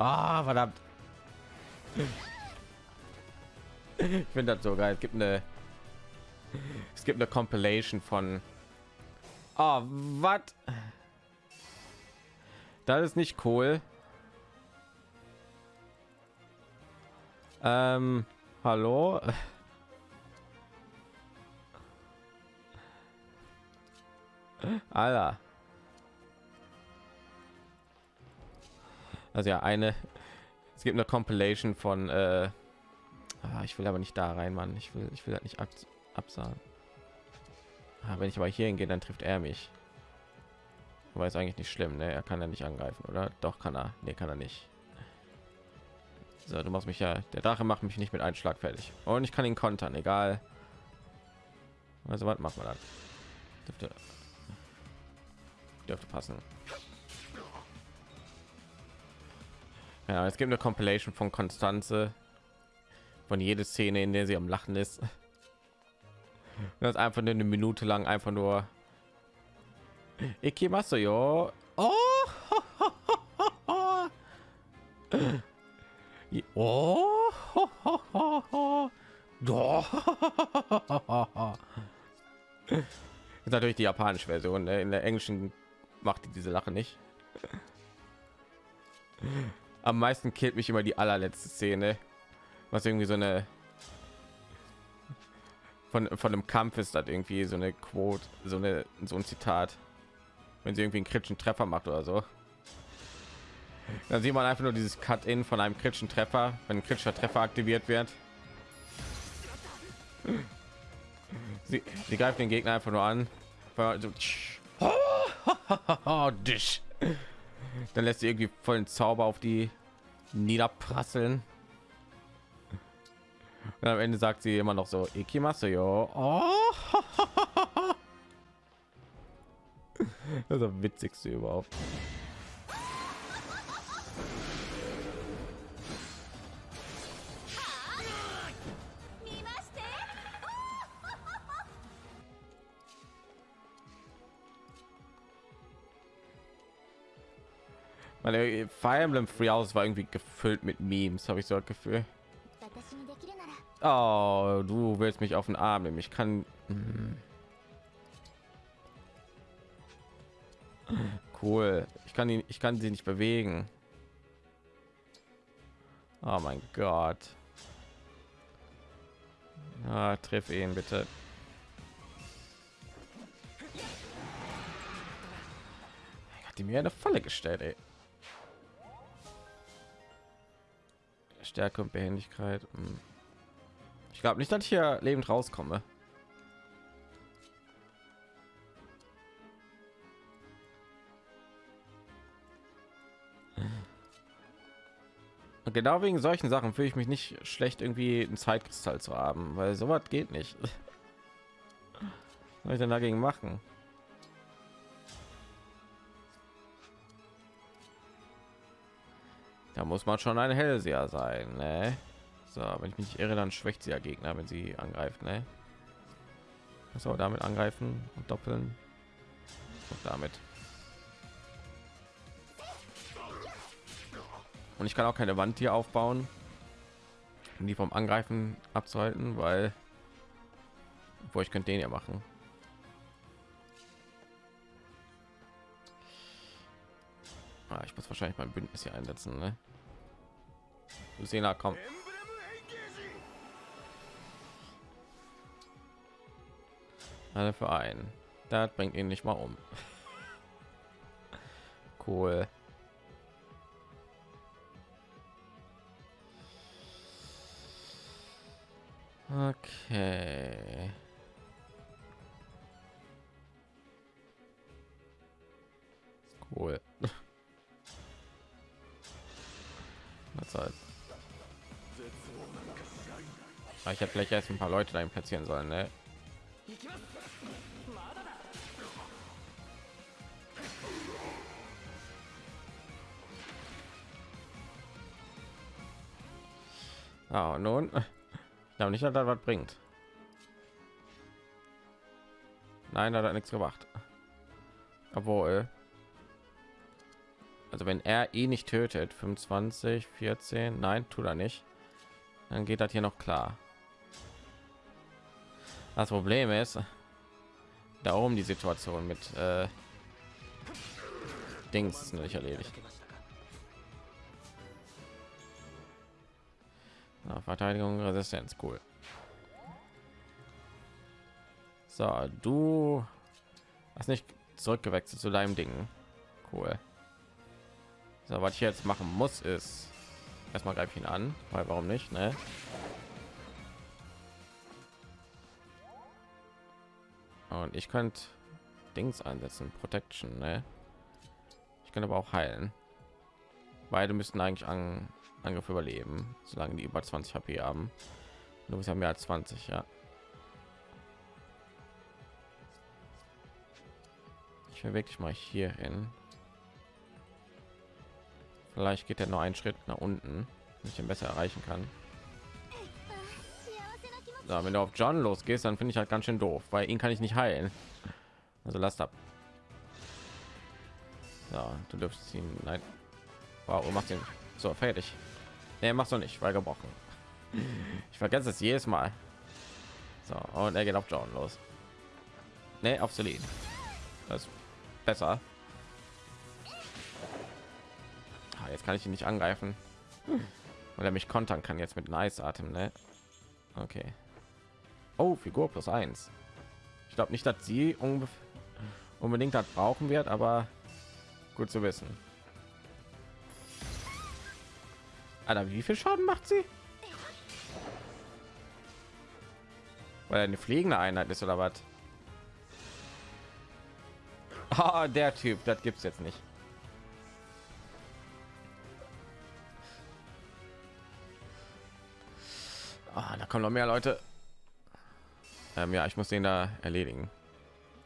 Ah, verdammt. Ich finde das so geil. Es gibt eine es gibt eine Compilation von oh, was? Das ist nicht cool. Ähm, hallo? Alter. Also ja, eine. Es gibt eine Compilation von. Äh, ah, ich will aber nicht da rein, Mann. Ich will, ich will das nicht ab, absagen. Ah, wenn ich aber hier hingehe, dann trifft er mich. Aber ist eigentlich nicht schlimm, ne? Er kann ja nicht angreifen, oder? Doch kann er. Ne, kann er nicht. So, du machst mich ja. Der Drache macht mich nicht mit einem Schlag fertig. Und ich kann ihn kontern, egal. Also was macht man dann? Dürfte, dürfte passen. Ja, es gibt eine Compilation von Konstanze von jede Szene, in der sie am Lachen ist. Das ist einfach nur eine Minute lang einfach nur yo. Oh. Oh. ist natürlich die japanische Version. Ne? In der englischen macht die diese Lache nicht. Am meisten killt mich immer die allerletzte Szene, was irgendwie so eine von von einem Kampf ist, das irgendwie so eine Quote, so eine so ein Zitat, wenn sie irgendwie einen kritischen Treffer macht oder so. Dann sieht man einfach nur dieses Cut-in von einem kritischen Treffer, wenn ein kritischer Treffer aktiviert wird. Sie, sie greift den Gegner einfach nur an. dich. Dann lässt sie irgendwie vollen Zauber auf die niederprasseln. Und am Ende sagt sie immer noch so, Ikimasu yo. Oh. Das ist das witzigste überhaupt. Meine Fire Emblem Free House war irgendwie gefüllt mit Memes, habe ich so ein Gefühl. Oh, du willst mich auf den Arm nehmen. Ich kann. Hm. Cool. Ich kann ihn, ich kann sie nicht bewegen. Oh mein Gott. Ah, triff ihn bitte. Hat die mir eine Falle gestellt, ey. Stärke und Behendigkeit. Hm. Ich glaube nicht, dass ich hier lebend rauskomme. Und genau wegen solchen Sachen fühle ich mich nicht schlecht, irgendwie ein Zeitkristall zu haben, weil sowas geht nicht. Was soll ich denn dagegen machen? Da muss man schon ein Hellseher sein, ne? So, wenn ich mich irre, dann schwächt sie ja Gegner, wenn sie angreift, ne? So, damit angreifen und doppeln. Und damit. Und ich kann auch keine Wand hier aufbauen, um die vom Angreifen abzuhalten, weil wo ich könnte den ja machen. Ah, ich muss wahrscheinlich mein Bündnis hier einsetzen, ne? Lucina, komm. Alle für einen. Das bringt ihn nicht mal um. cool. Okay. Cool. Was halt. Ich hätte vielleicht erst ein paar Leute dahin platzieren sollen, ne? Ah, nun, ich glaube nicht, dass das was bringt. Nein, hat nichts gemacht. Obwohl, Also wenn er ihn nicht tötet, 25, 14, nein, tut er nicht, dann geht das hier noch klar. Das Problem ist, da oben die Situation mit äh, Dings ist nicht erledigt. Na, Verteidigung, Resistenz, cool. So, du hast nicht zurückgewechselt zu deinem Ding. Cool. So, was ich jetzt machen muss, ist erstmal greife ihn an, weil warum nicht, ne? Und ich könnte Dings einsetzen, Protection, ne? Ich kann aber auch heilen. Beide müssten eigentlich an Angriff überleben, solange die über 20 HP haben. Du bist ja mehr als 20, ja. Ich will wirklich mal hier hin. Vielleicht geht er nur einen Schritt nach unten, ich ihn besser erreichen kann. So, wenn du auf John losgehst, dann finde ich halt ganz schön doof, weil ihn kann ich nicht heilen. Also lasst ab. Ja, du dürfst ihn. Nein. Wow, machst ihn so fertig. Nee, machst du nicht, weil gebrochen. Ich vergesse es jedes Mal. So, und er geht auf John los. Nee, auf Celine. Das ist besser. Ah, jetzt kann ich ihn nicht angreifen. Weil er mich kontern kann jetzt mit Nice Atem, ne? Okay. Oh, Figur plus eins. Ich glaube nicht, dass sie unbedingt das brauchen wird, aber gut zu wissen. Alter, wie viel Schaden macht sie? Weil eine fliegende Einheit ist oder was? Ah, der Typ, das gibt's jetzt nicht. Ah, da kommen noch mehr Leute. Ähm, ja, ich muss den da erledigen,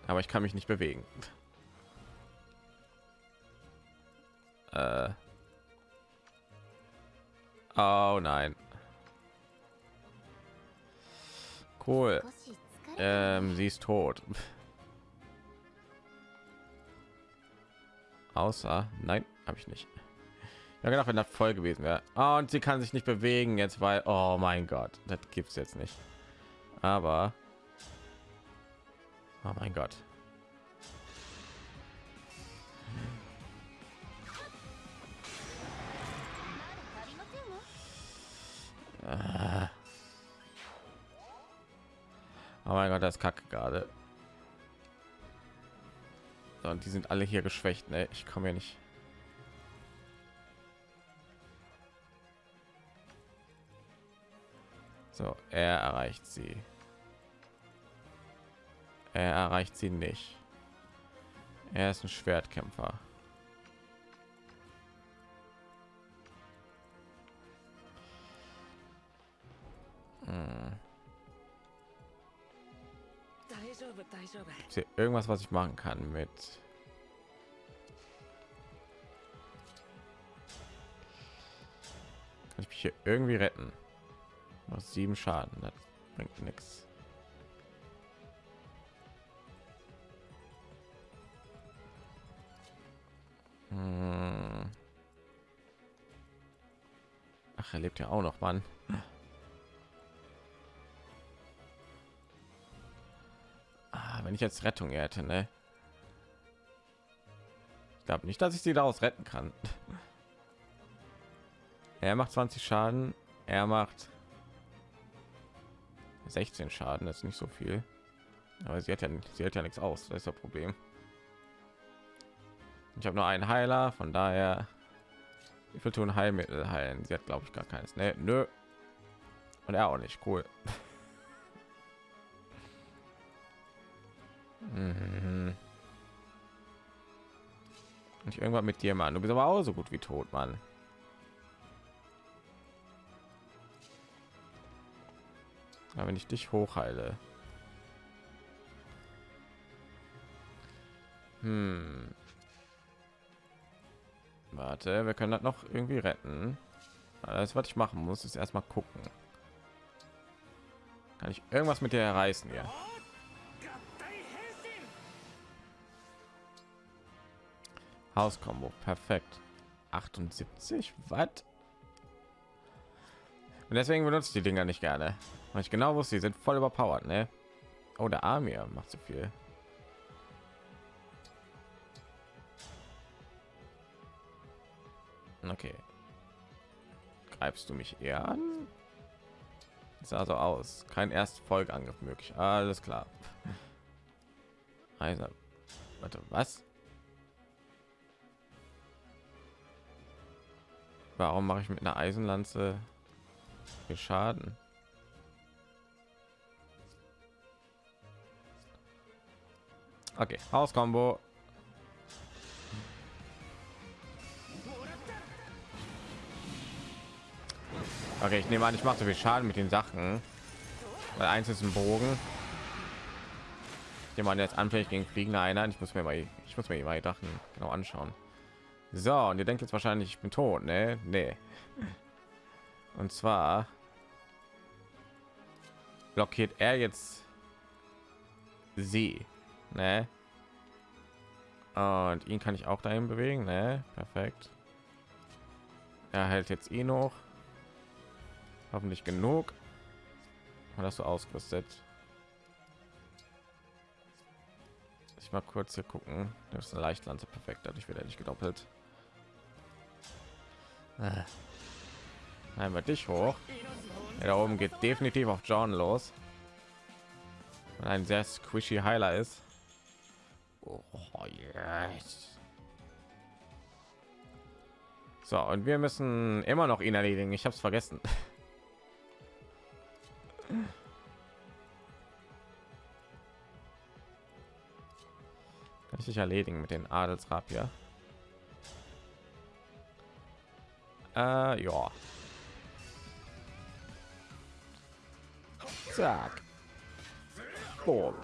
aber ich kann mich nicht bewegen. Äh. Oh nein. Cool. Ähm, sie ist tot. Außer, nein, habe ich nicht. Ja, gedacht, wenn das voll gewesen wäre. Und sie kann sich nicht bewegen jetzt, weil, oh mein Gott, das gibt es jetzt nicht. Aber, oh mein Gott. Ah. Oh mein Gott, das kacke gerade. Und die sind alle hier geschwächt. Ne? Ich komme ja nicht. So, er erreicht sie. Er erreicht sie nicht. Er ist ein Schwertkämpfer. Hm. Irgendwas, was ich machen kann mit kann ich mich hier irgendwie retten? Noch sieben Schaden, das bringt nichts. Hm. Ach, er lebt ja auch noch, Mann. wenn ich jetzt Rettung hätte, ne? Ich glaube nicht, dass ich sie daraus retten kann. Er macht 20 Schaden, er macht 16 Schaden, das ist nicht so viel. Aber sie hat ja, sie hat ja nichts aus, das ist das Problem. Ich habe nur einen Heiler, von daher wie viel tun Heilmittel heilen. Sie hat glaube ich gar keines. Nee, nö. Und er auch nicht. Cool. Mhm. Und irgendwann mit dir, Mann. Du bist aber auch so gut wie tot, Mann. Aber wenn ich dich hochheile. Hm. Warte, wir können das noch irgendwie retten. Alles, was ich machen muss, ist erstmal gucken. Kann ich irgendwas mit dir reißen hier? Hauskombo, perfekt. 78 Watt. Und deswegen benutze ich die Dinger nicht gerne. Weil ich genau wusste, die sind voll überpowered, ne? Oh, der Amir macht so viel. Okay. Greifst du mich eher an? Sah so aus. Kein erst Folgeangriff möglich. Alles klar. Also, warte, was? Warum mache ich mit einer Eisenlanze viel Schaden? Okay, Hauskombo. Okay, ich nehme an, ich mache so viel Schaden mit den Sachen. Weil eins ist ein Bogen. Nehme jetzt anfällig gegen fliegende Einheiten. Ich muss mir mal, ich muss mir die Sachen genau anschauen. So, und ihr denkt jetzt wahrscheinlich, ich bin tot, ne? Nee. Und zwar blockiert er jetzt sie, ne? Und ihn kann ich auch dahin bewegen, ne? Perfekt. Er hält jetzt ihn noch. Hoffentlich genug. Und hast du ausgerüstet? Ich mal kurz hier gucken. Das ist eine Leichtlanze perfekt, dadurch wird er nicht gedoppelt. Äh. Einmal dich hoch. Ja, da oben geht definitiv auf John los. Und ein sehr squishy Heiler ist. Oh, yes. So, und wir müssen immer noch ihn erledigen. Ich habe es vergessen. Kann ich dich erledigen mit den Adelsrapier? Äh, ja. Zack. Boom.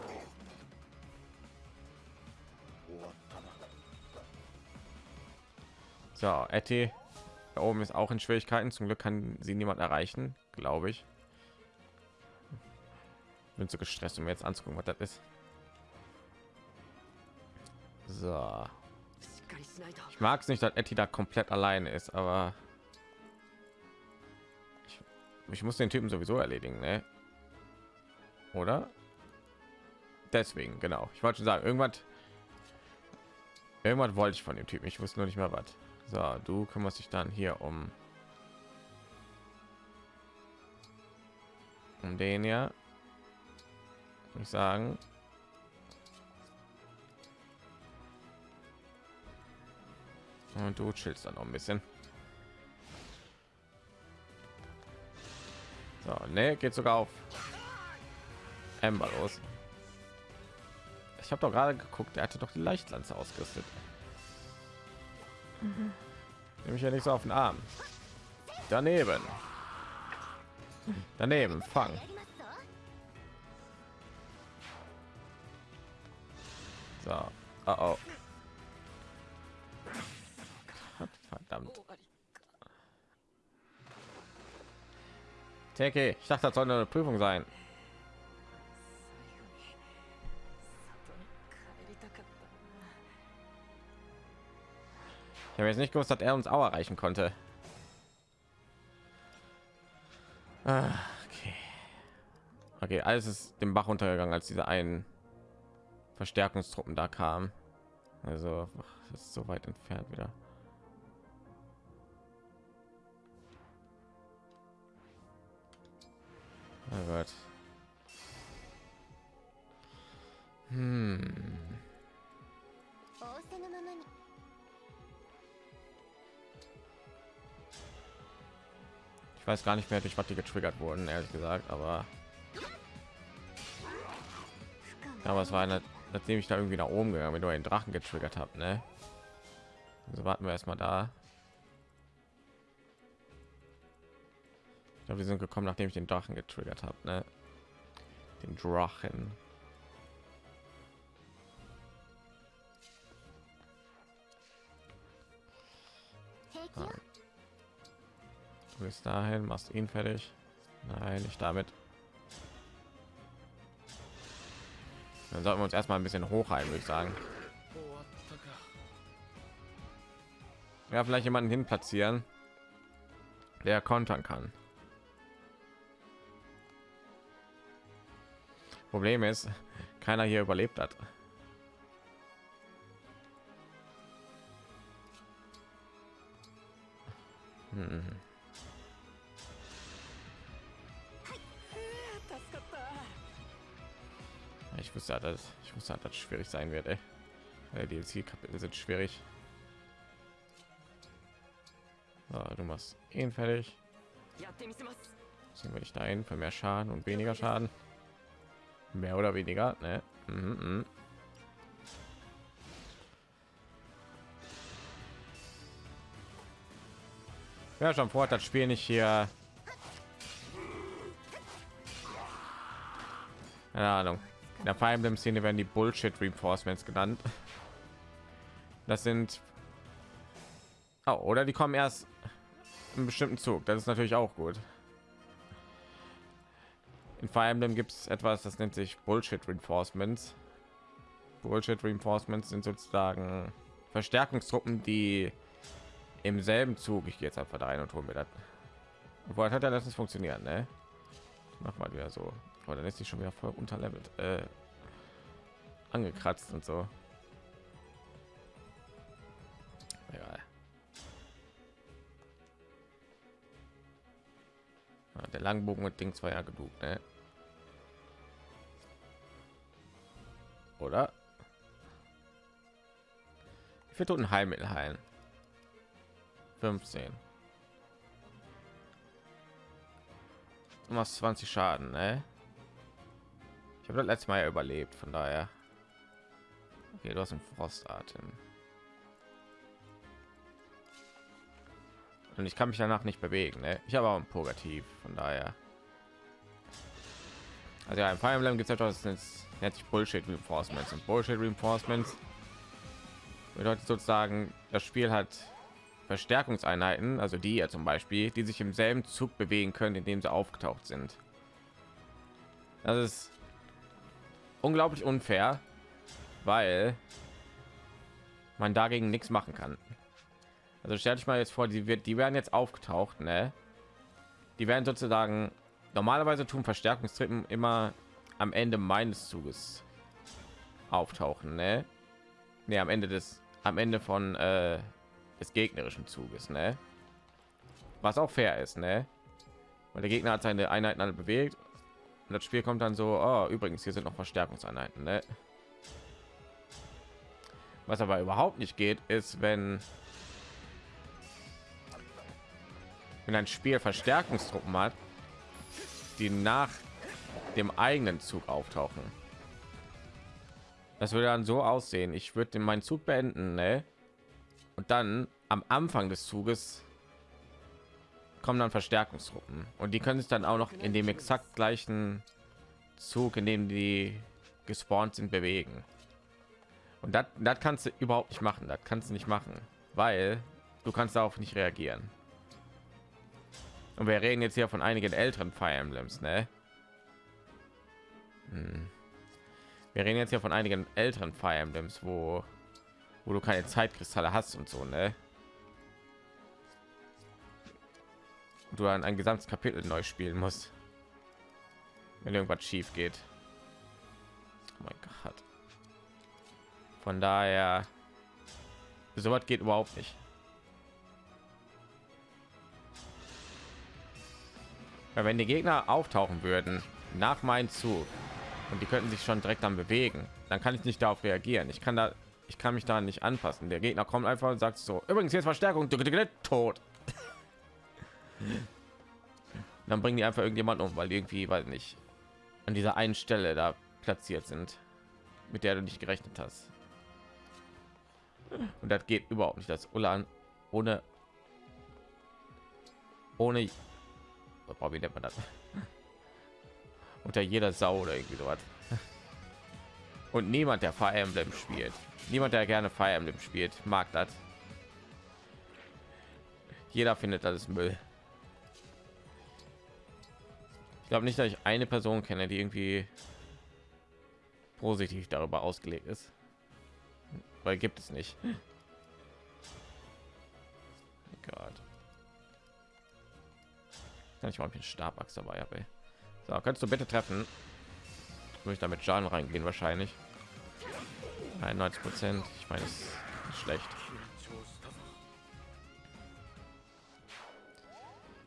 So, Etty da oben ist auch in Schwierigkeiten. Zum Glück kann sie niemand erreichen, glaube ich. Bin zu gestresst, um jetzt anzugucken, was das ist. So. Ich mag es nicht, dass Etty da komplett allein ist, aber ich, ich muss den Typen sowieso erledigen, ne? Oder? Deswegen, genau. Ich wollte schon sagen, irgendwas, irgendwas wollte ich von dem Typen. Ich wusste nur nicht mehr was. So, du kümmerst dich dann hier um um den ja. Ich sagen. Und du chillst dann noch ein bisschen. So, ne, geht sogar auf Ember los. Ich habe doch gerade geguckt, er hatte doch die Leichtlanze ausgerüstet. Mhm. Nehme ich ja nicht so auf den Arm. Daneben. Daneben, fang. So. Oh, oh. Verdammt. Teke, ich dachte, das soll eine Prüfung sein. Ich habe jetzt nicht gewusst, dass er uns auch erreichen konnte. Ah, okay. Okay, alles ist dem Bach untergegangen, als diese einen Verstärkungstruppen da kamen. Also, das ist so weit entfernt wieder. Oh Gott. Hm. Ich weiß gar nicht mehr, durch was die getriggert wurden, ehrlich gesagt, aber aber es war eine, nachdem ich da irgendwie nach oben gegangen, wenn du einen Drachen getriggert habt, ne? Also warten wir erstmal da. Ich glaube, wir sind gekommen, nachdem ich den Drachen getriggert habe, ne? Den Drachen. Ah. Du bist dahin, machst ihn fertig. Nein, nicht damit. Dann sollten wir uns erstmal ein bisschen hochheilen, würde ich sagen. Ja, vielleicht jemanden hin platzieren, der kontern kann. Problem ist, keiner hier überlebt hat. Hm. Ich wusste, dass ich wusste, dass das schwierig sein wird. Die DLC-Kapitel sind schwierig. So, du machst ihn fertig. Sehen wir dich dahin für mehr Schaden und weniger Schaden. Mehr oder weniger, ne? Mhm, mh. Ja, schon vor das Spiel nicht hier. Keine Ahnung. In der Fire Emblem Szene werden die Bullshit Reinforcements genannt. Das sind oh, oder die kommen erst einen bestimmten Zug. Das ist natürlich auch gut. In Fire Emblem gibt es etwas, das nennt sich Bullshit Reinforcements. Bullshit Reinforcements sind sozusagen Verstärkungstruppen, die im selben Zug, ich gehe jetzt einfach da rein und hole mir das. Obwohl hat er das funktioniert, ne? Mach mal wieder so. Aber dann ist sie schon wieder voll unterlevelt, äh, angekratzt und so. Egal. Ja, der Langbogen und Ding war ja genug, ne? Oder? Viel toten Heilmittel heilen? 15 du machst 20 schaden ne? Habe das letzte mal ja überlebt von daher okay du hast einen frostatem und ich kann mich danach nicht bewegen ne? ich habe auch ein purgativ von daher also ja, im Fire Emblem gibt es etwas nennt sich Bullshit Reinforcements und Bullshit Reinforcements bedeutet sozusagen das Spiel hat Verstärkungseinheiten, also die ja zum Beispiel, die sich im selben Zug bewegen können, in dem sie aufgetaucht sind. Das ist unglaublich unfair, weil man dagegen nichts machen kann. Also stell dich mal jetzt vor, die wird, die werden jetzt aufgetaucht, ne? Die werden sozusagen normalerweise tun Verstärkungstrippen immer am Ende meines Zuges auftauchen, ne? Ne, am Ende des, am Ende von äh, des gegnerischen Zuges, ne? Was auch fair ist, ne? Weil der Gegner hat seine Einheiten alle bewegt und das Spiel kommt dann so, oh, übrigens, hier sind noch Verstärkungseinheiten, ne? Was aber überhaupt nicht geht, ist, wenn wenn ein Spiel Verstärkungstruppen hat, die nach dem eigenen Zug auftauchen. Das würde dann so aussehen. Ich würde meinen Zug beenden, ne? und dann am Anfang des Zuges kommen dann Verstärkungstruppen und die können sich dann auch noch in dem exakt gleichen Zug, in dem die gespawnt sind, bewegen. Und das, das kannst du überhaupt nicht machen. Das kannst du nicht machen, weil du kannst darauf nicht reagieren. Und wir reden jetzt hier von einigen älteren Fire Emblems, ne? Hm. Wir reden jetzt hier von einigen älteren Fire Emblems, wo wo du keine Zeitkristalle hast und so, ne? Du dann ein gesamtes Kapitel neu spielen musst, wenn irgendwas schief geht. Oh mein Gott. Von daher, so was geht überhaupt nicht. Weil wenn die Gegner auftauchen würden nach meinem Zug und die könnten sich schon direkt dann bewegen, dann kann ich nicht darauf reagieren. Ich kann da ich kann mich da nicht anpassen. Der Gegner kommt einfach und sagt so, übrigens jetzt Verstärkung, tot. Dann bringen die einfach irgendjemand um, weil irgendwie, weil nicht an dieser einen Stelle da platziert sind, mit der du nicht gerechnet hast. Und das geht überhaupt nicht. Das Ulan ohne ohne wie nennt man das? Unter jeder Sau oder irgendwie sowas. Und niemand, der Fire Emblem spielt, niemand, der gerne Fire Emblem spielt, mag das. Jeder findet das Müll. Glaube nicht, dass ich eine Person kenne, die irgendwie positiv darüber ausgelegt ist, weil gibt es nicht. Gott. Kann ich mal einen Stabachs dabei habe. So, kannst du bitte treffen? Muss ich damit Schaden reingehen wahrscheinlich. 91 Prozent. Ich meine, es ist schlecht.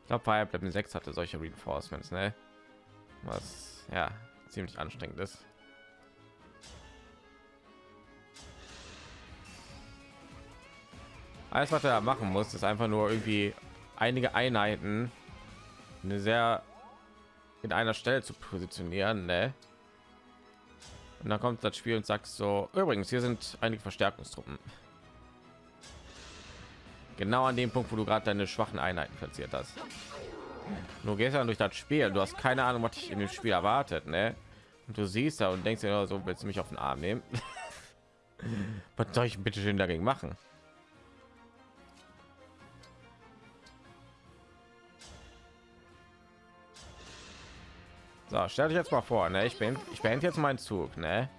Ich glaube, Fire Emblem 6 hatte solche Reinforcements, ne? Was ja ziemlich anstrengend ist. Alles, was er machen muss, ist einfach nur irgendwie einige Einheiten eine sehr in einer Stelle zu positionieren, ne? Und dann kommt das Spiel und sagt so, übrigens, hier sind einige Verstärkungstruppen. Genau an dem Punkt, wo du gerade deine schwachen Einheiten platziert hast. Gehst dann durch das Spiel, du hast keine Ahnung, was dich in dem Spiel erwartet, ne? Und du siehst da und denkst dir so, willst du mich auf den Arm nehmen? was soll ich bitte schön dagegen machen? So, stell dich jetzt mal vor, ne? Ich bin, ich beende jetzt meinen Zug, ne?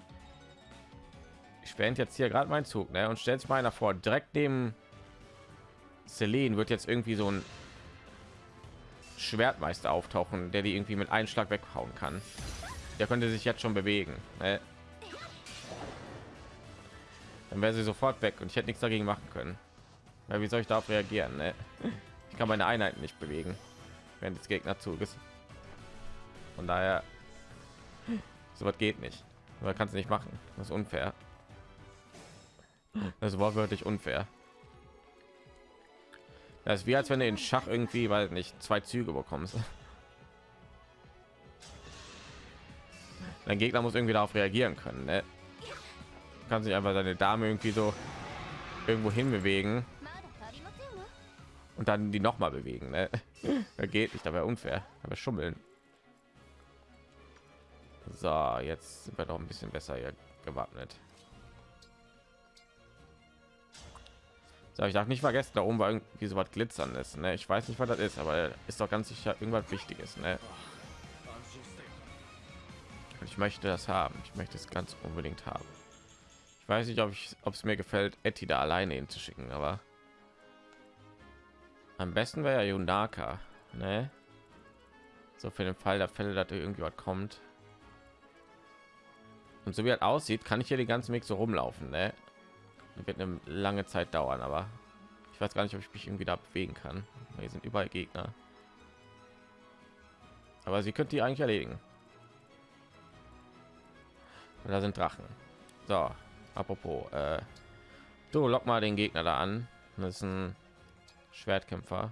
Ich beende jetzt hier gerade meinen Zug, ne? Und stellt sich mal einer vor, direkt neben Celine wird jetzt irgendwie so ein Schwertmeister auftauchen, der die irgendwie mit einem Schlag weghauen kann. Der könnte sich jetzt schon bewegen. Ne? Dann wäre sie sofort weg und ich hätte nichts dagegen machen können. Ja, wie soll ich darauf reagieren? Ne? Ich kann meine Einheiten nicht bewegen, wenn das Gegner Zug ist. Von daher, so was geht nicht. Aber kannst du nicht machen. Das ist unfair. Das ist wortwörtlich unfair. Das ist wie als wenn du in Schach irgendwie, weil nicht zwei Züge bekommst. Dein Gegner muss irgendwie darauf reagieren können. Ne? Kann sich einfach seine Dame irgendwie so irgendwo hin bewegen und dann die noch mal bewegen. Ne? Da geht nicht, aber unfair, aber schummeln. So, jetzt sind wir doch ein bisschen besser hier gewappnet. So, ich darf nicht vergessen, da oben war irgendwie so was glitzerndes. Ne? Ich weiß nicht, was das ist, aber ist doch ganz sicher irgendwas Wichtiges. Ne? Ich möchte das haben. Ich möchte es ganz unbedingt haben. Ich weiß nicht, ob ich, ob es mir gefällt, Etty da alleine hinzuschicken, aber am besten wäre ja Yunaka, ne? So für den Fall der Fälle, dass irgendwie was kommt. Und so wie er aussieht, kann ich hier die ganzen Weg so rumlaufen. Ne? Wird eine lange Zeit dauern, aber ich weiß gar nicht, ob ich mich irgendwie da bewegen kann. Hier sind überall Gegner. Aber sie könnte die eigentlich erledigen. Und da sind Drachen. So, apropos, äh, du lock mal den Gegner da an. Das ist ein Schwertkämpfer.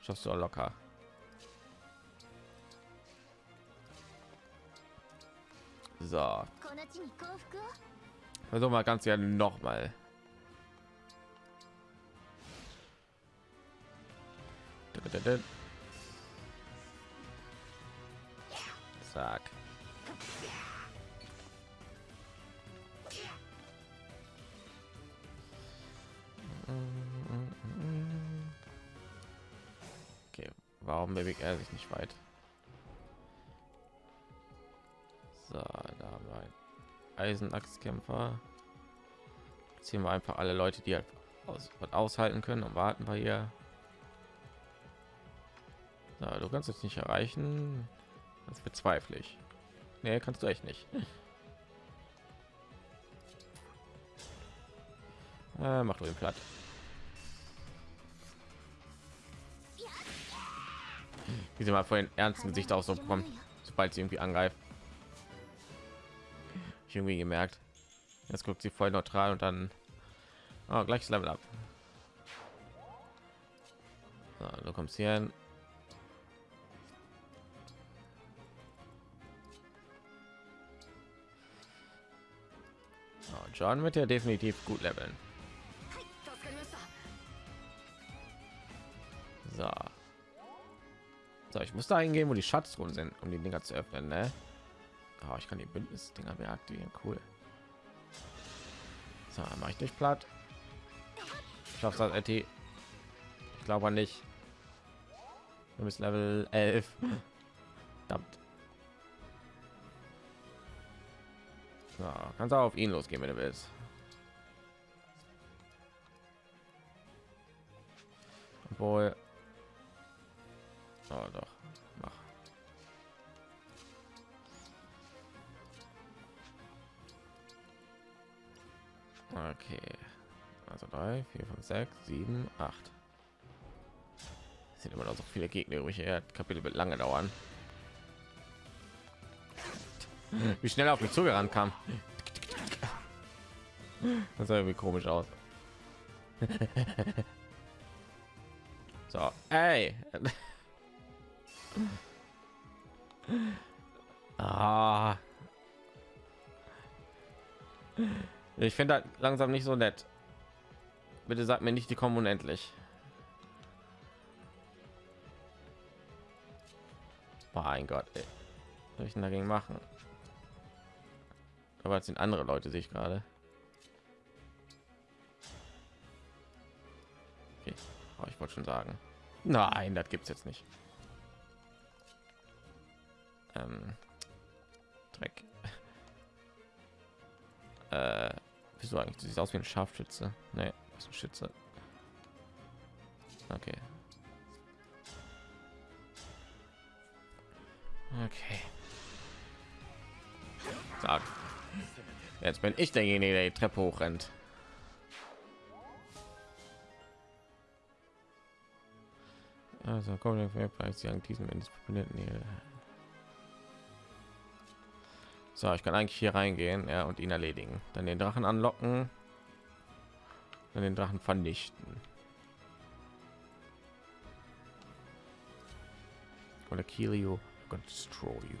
Schaffst du locker. So. Also mal ganz gerne noch mal. Zack. Okay, warum bewegt er sich nicht weit? So, da haben Eisenachskämpfer. Ziehen wir einfach alle Leute, die halt aus, aushalten können und warten wir hier. So, du kannst es nicht erreichen. Das bezweifle ich. Nee, kannst du echt nicht. Äh, mach du den platt. Wie sie mal vor den ernsten Gesicht aus so kommen, sobald sie irgendwie angreift irgendwie gemerkt. Jetzt guckt sie voll neutral und dann oh, gleiches Level ab. So, du kommst hier hin. Oh, John wird ja definitiv gut leveln. So. So, ich muss da hingehen, wo die Schatztruhen sind, um die Dinger zu öffnen, ne? Oh, ich kann die Bündnisdinger beaktivieren. Cool. So, mache ich nicht platt. Schaffst das, Etty? Ich glaube nicht. Du bist Level 11. Verdammt. So, kannst auch auf ihn losgehen, wenn du willst. Wohl. Oh, doch. Okay. Also drei, vier, fünf, sechs, sieben, acht. Es sind immer noch so viele Gegner übrig. Ja, Kapitel wird lange dauern. Wie schnell auf mich zugerannt kam. Das sah irgendwie komisch aus. So, ey. Ah. Ich finde langsam nicht so nett. Bitte sag mir nicht, die kommen unendlich. Mein Gott, ey. Was soll ich denn dagegen machen? Aber es sind andere Leute, sehe ich gerade. Okay. Oh, ich wollte schon sagen. Nein, das gibt's jetzt nicht. Ähm, Dreck. Äh, wieso eigentlich? Du siehst aus wie ein Scharfschütze. Nee, ist ein Schütze. Okay. Okay. Sag. Jetzt bin ich derjenige, der die Treppe hochrennt. Also kommen wir bei diesem Ende hier. So, ich kann eigentlich hier reingehen ja, und ihn erledigen. Dann den Drachen anlocken. Dann den Drachen vernichten. Oder kill you, destroy you.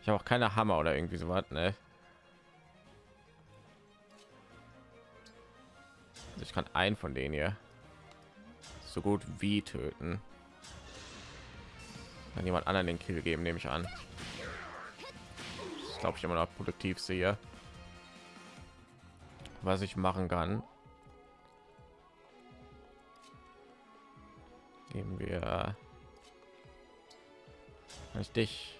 Ich habe auch keine Hammer oder irgendwie so was, ne? Also ich kann einen von denen hier so gut wie töten. Dann jemand anderen den Kill geben, nehme ich an glaube ich immer noch produktiv sehe. Was ich machen kann. Geben wir ich dich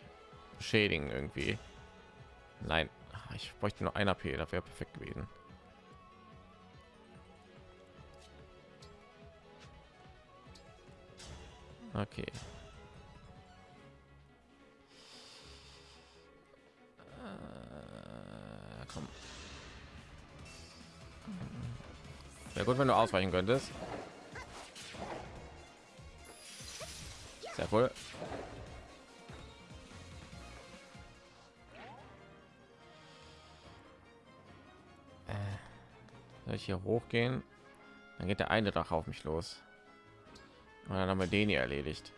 beschädigen irgendwie? Nein ich bräuchte nur ein AP, das wäre perfekt gewesen. Okay Wäre gut, wenn du ausweichen könntest. Sehr cool. Äh, soll ich hier hochgehen? Dann geht der eine Dach auf mich los. Und dann haben wir den hier erledigt.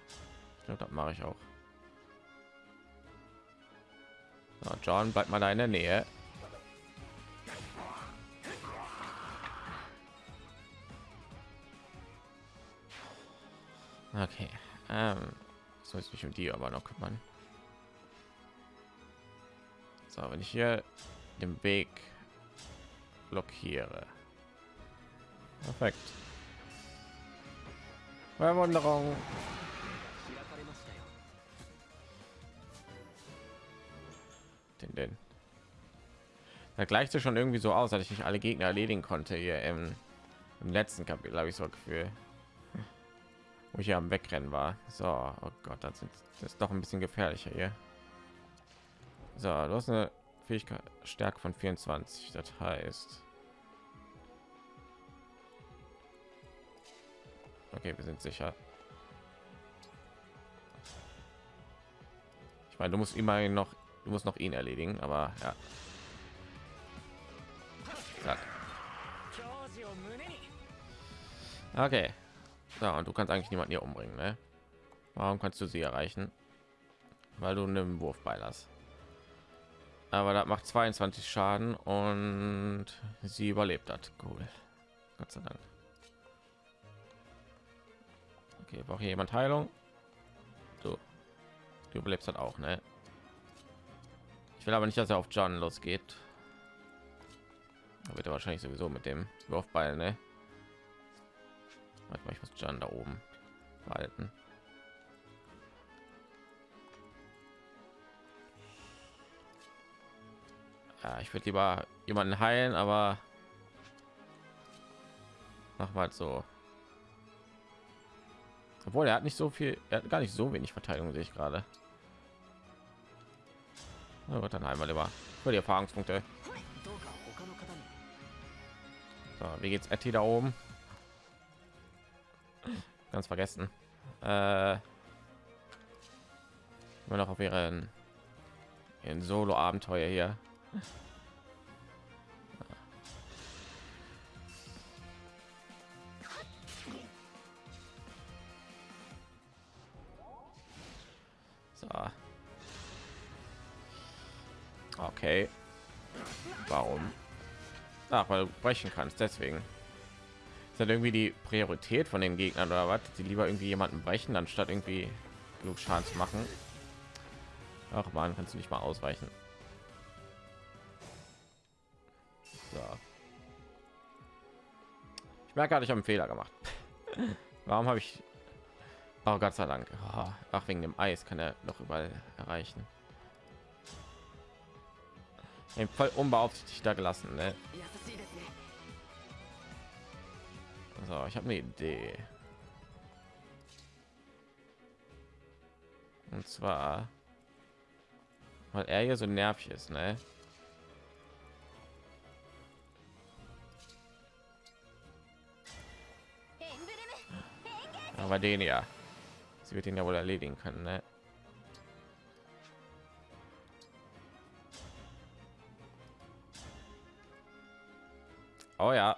Ich glaube, das mache ich auch. So, John, bleibt mal da in der Nähe. Soll ich mich um die aber noch kümmern. So, wenn ich hier den Weg blockiere. Perfekt. Verwunderung. Den, den. Da gleicht es schon irgendwie so aus, dass ich nicht alle Gegner erledigen konnte hier im, im letzten Kapitel, habe ich so Gefühl wo ich ja am wegrennen war. So oh gott das, sind, das ist doch ein bisschen gefährlicher hier. So du hast eine fähigkeit stärke von 24 das heißt okay wir sind sicher. Ich meine du musst immer noch du musst noch ihn erledigen aber ja. Zack. okay so, und du kannst eigentlich niemanden hier umbringen, ne? Warum kannst du sie erreichen? Weil du einen Wurf beilass. Aber das macht 22 Schaden und sie überlebt hat. Cool. Gott sei Dank. Okay, braucht jemand Heilung? Du, du überlebst halt auch, ne? Ich will aber nicht, dass er auf John losgeht. Da wird er wahrscheinlich sowieso mit dem Wurfball, ne? Warte mal, ich muss John da oben halten. Ja, ich würde lieber jemanden heilen, aber mach mal so. Obwohl er hat nicht so viel, er hat gar nicht so wenig Verteidigung, sehe ich gerade. Na dann einmal lieber für die Erfahrungspunkte. So, wie geht's Etty da oben? Ganz vergessen. Äh, immer noch auf ihren, ihren Solo-Abenteuer hier. So. Okay. Warum? Ach, weil du brechen kannst, deswegen. Ist das irgendwie die Priorität von den Gegnern oder was? Die lieber irgendwie jemanden brechen, anstatt irgendwie genug Schaden zu machen. Ach man, kannst du nicht mal ausweichen. So. Ich merke gerade, ich habe einen Fehler gemacht. Warum habe ich... Oh Gott sei Dank. Oh, ach, wegen dem Eis kann er noch überall erreichen. Voll unbeaufsichtigt da gelassen. Ne? So, ich habe eine Idee. Und zwar, weil er hier so nervig ist, ne? Aber den ja, sie wird ihn ja wohl erledigen können, ne? Oh ja.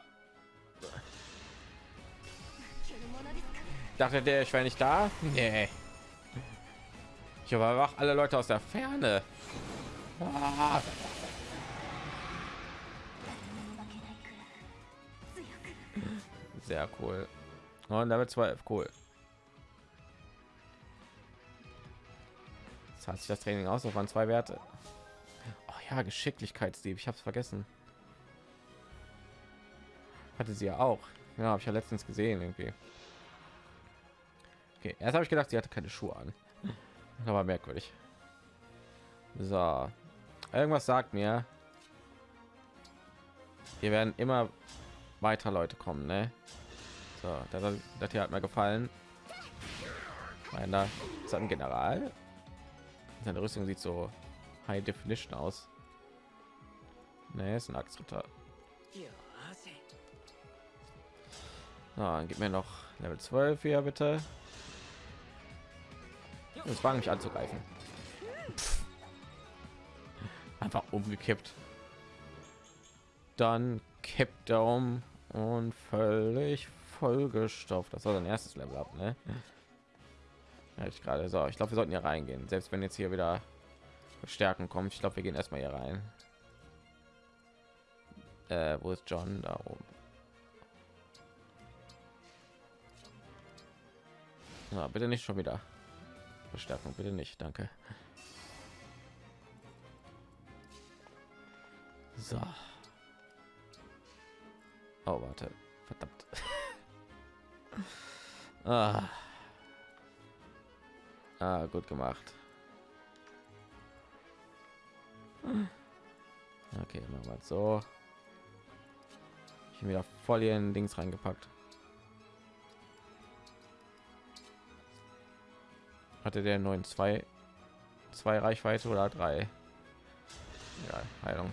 Dachte der, ich wäre nicht da? Nee. Ich überwach alle Leute aus der Ferne. Ah. Sehr cool. Und damit 12, cool. Das hat sich das Training aus, auf waren zwei Werte. Oh ja, Geschicklichkeitsdieb, ich habe es vergessen. Hatte sie ja auch. Ja, habe ich ja letztens gesehen irgendwie. Okay, erst habe ich gedacht, sie hatte keine Schuhe an. Aber merkwürdig. So. Irgendwas sagt mir, hier werden immer weiter Leute kommen, ne? So, das, das hier hat mir gefallen. Meiner ist ein General. Seine Rüstung sieht so High Definition aus. Ne, ist ein Axtritter. So, gib mir noch Level 12 hier bitte. Es war mich anzugreifen. Pff. Einfach umgekippt. Dann kippt er um und völlig vollgestopft. Das war sein erstes Level ab, ne? Ja, ich gerade so. Ich glaube, wir sollten hier reingehen, selbst wenn jetzt hier wieder Stärken kommt. Ich glaube, wir gehen erstmal hier rein. Äh, wo ist John? Da oben. Na, bitte nicht schon wieder. Verstärkung, bitte nicht, danke. So. Oh, warte. Verdammt. ah. ah, gut gemacht. Okay, machen wir so. Ich bin wieder voll in Dings reingepackt. Hatte der neuen zwei zwei reichweite oder drei? Ja, heilung.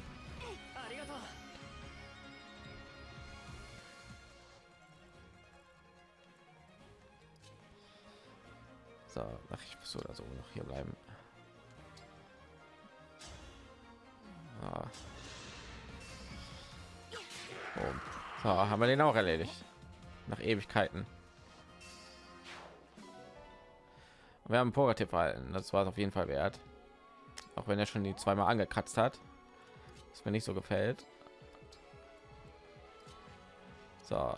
So ach, ich muss oder so noch hier bleiben. Ah. so, haben wir den auch erledigt? Nach ewigkeiten wir haben Purgativ verhalten. Das war auf jeden fall wert. Auch wenn er schon die zweimal angekratzt hat. Was mir nicht so gefällt. So.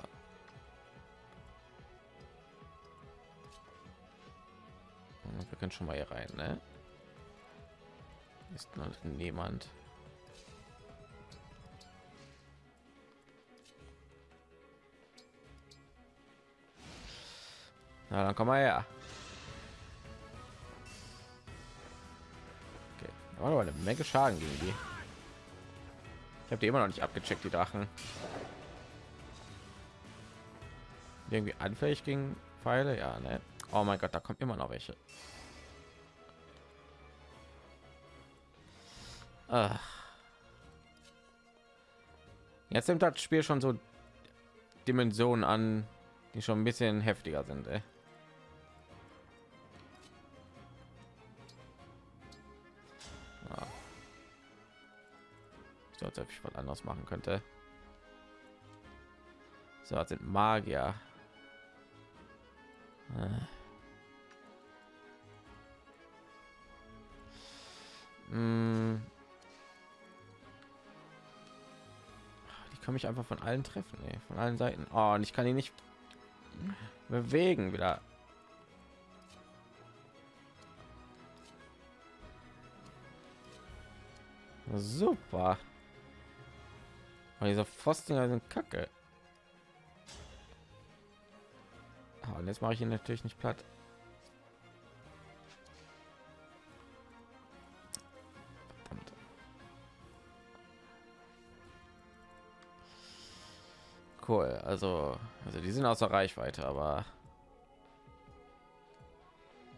Wir können schon mal hier rein ne? ist noch niemand. Na, dann komm mal her. Aber eine Menge Schaden gegen die. Ich habe die immer noch nicht abgecheckt, die Drachen. Irgendwie anfällig gegen Pfeile, ja, ne? Oh mein Gott, da kommt immer noch welche. Ach. Jetzt nimmt das Spiel schon so Dimensionen an, die schon ein bisschen heftiger sind. Ey. Anderes machen könnte. So, das sind Magier. Äh. Mm. Die kann mich einfach von allen treffen, ey. von allen Seiten. Oh, und ich kann ihn nicht bewegen wieder. Super. Und diese Pfosten sind kacke. Ah, und jetzt mache ich ihn natürlich nicht platt. Verdammt. Cool, also, also die sind außer Reichweite, aber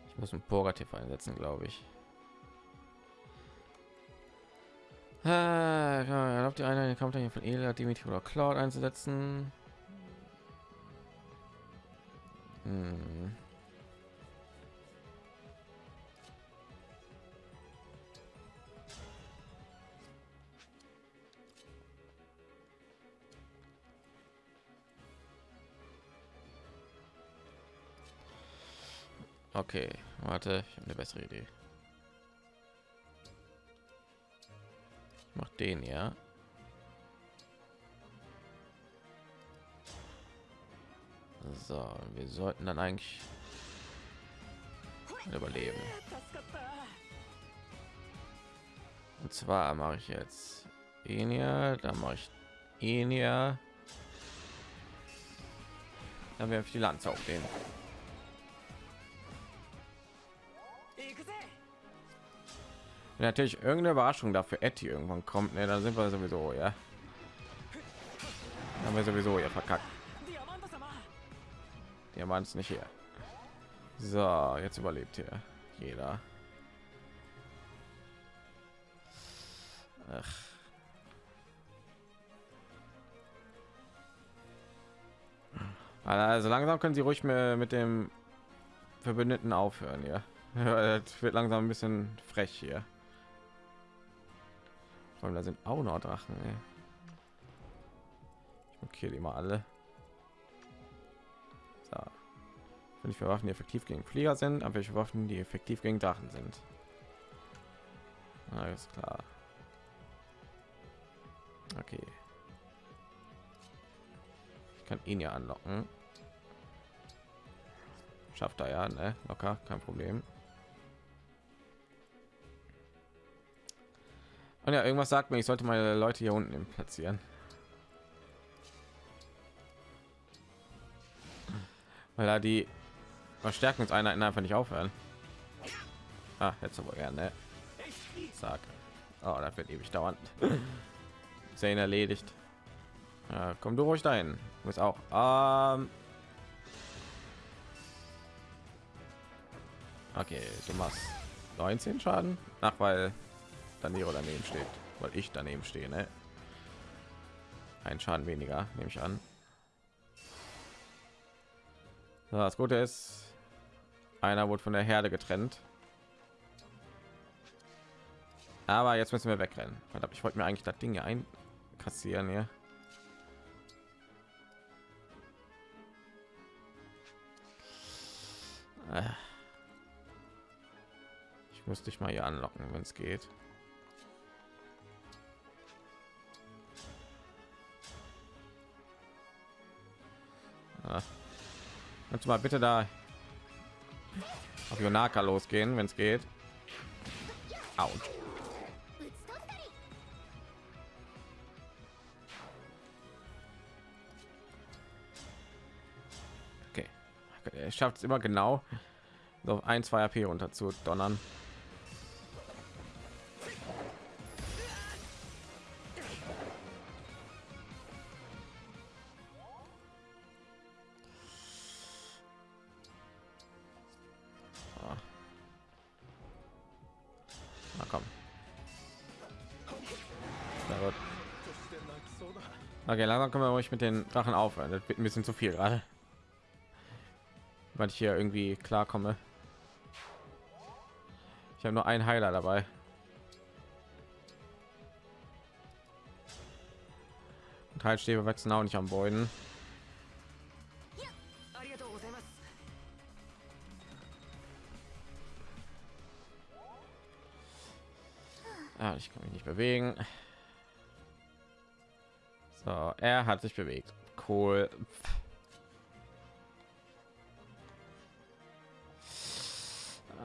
ich muss ein Purgativ einsetzen, glaube ich. Erlaubt die Einheit den Kampf von Elia, Dimitri oder Cloud einzusetzen. Hm. Okay, warte, ich habe eine bessere Idee. Mach den ja. So, wir sollten dann eigentlich überleben. Und zwar mache ich jetzt Enia, dann mache ich Enia. Dann werfe ich die Lanze auf den. Wenn natürlich irgendeine Überraschung dafür Etty irgendwann kommt, ne, dann sind wir sowieso, ja. Dann haben wir sowieso ja verkackt. Der Mann ist nicht hier. So, jetzt überlebt hier jeder. Ach. Also langsam können sie ruhig mit dem Verbündeten aufhören, ja. Es wird langsam ein bisschen frech hier. Vor allem da sind auch noch Drachen. Ey. Ich markiere die mal alle. So. Wenn ich für Waffen, die effektiv gegen Flieger sind, aber welche Waffen, die effektiv gegen Drachen sind. Alles klar. Okay. Ich kann ihn ja anlocken. Schafft er ja, ne? Locker, kein Problem. Und ja, irgendwas sagt mir, ich sollte meine Leute hier unten platzieren. Weil da die Verstärkungseinheiten einfach nicht aufhören. Ah, jetzt aber gerne. Sag. Oh, das wird ewig dauern. Sehen erledigt. Ja, komm du ruhig dahin. Muss auch. Ähm okay, du machst 19 Schaden. Ach, weil daneben daneben steht, weil ich daneben stehe. Ne? Ein Schaden weniger, nehme ich an. Das Gute ist, einer wurde von der Herde getrennt. Aber jetzt müssen wir wegrennen. Ich wollte mir eigentlich das Ding hier einkassieren hier. Äh. Ich müsste dich mal hier anlocken, wenn es geht. Ja. Kannst du mal bitte da auf Yonaka losgehen, wenn es geht? Autsch. Okay. Er schafft es immer genau, so ein, zwei AP runter zu donnern. Okay, langsam können wir euch mit den Drachen aufhören. Das wird ein bisschen zu viel gerade. Weil ich hier irgendwie klarkomme. Ich habe nur einen Heiler dabei. Und Heilstäbe wachsen auch nicht am Boden. Ah, ich kann mich nicht bewegen. Er hat sich bewegt. Cool.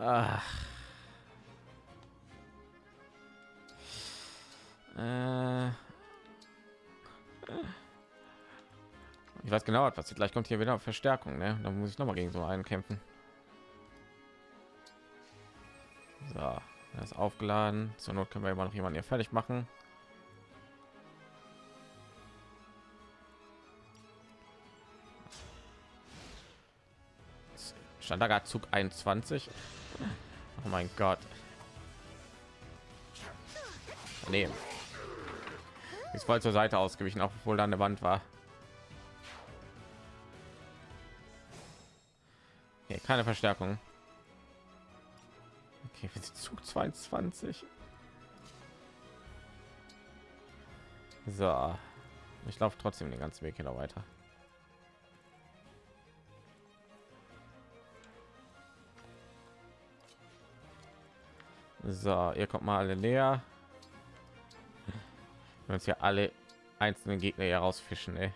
Ach. Äh. Ich weiß genau, was passiert. Gleich kommt hier wieder Verstärkung, ne? Dann muss ich noch mal gegen so einen kämpfen. So, er ist aufgeladen. Zur Not können wir immer noch jemanden hier fertig machen. Standard Zug 21. Oh mein Gott. Nee. Ist voll zur Seite ausgewichen, auch obwohl da eine Wand war. Okay, keine Verstärkung. Okay, Zug 22. So. Ich laufe trotzdem den ganzen Weg hier noch weiter. So, ihr kommt mal alle näher. Wir uns ja alle einzelnen Gegner hier rausfischen, ey.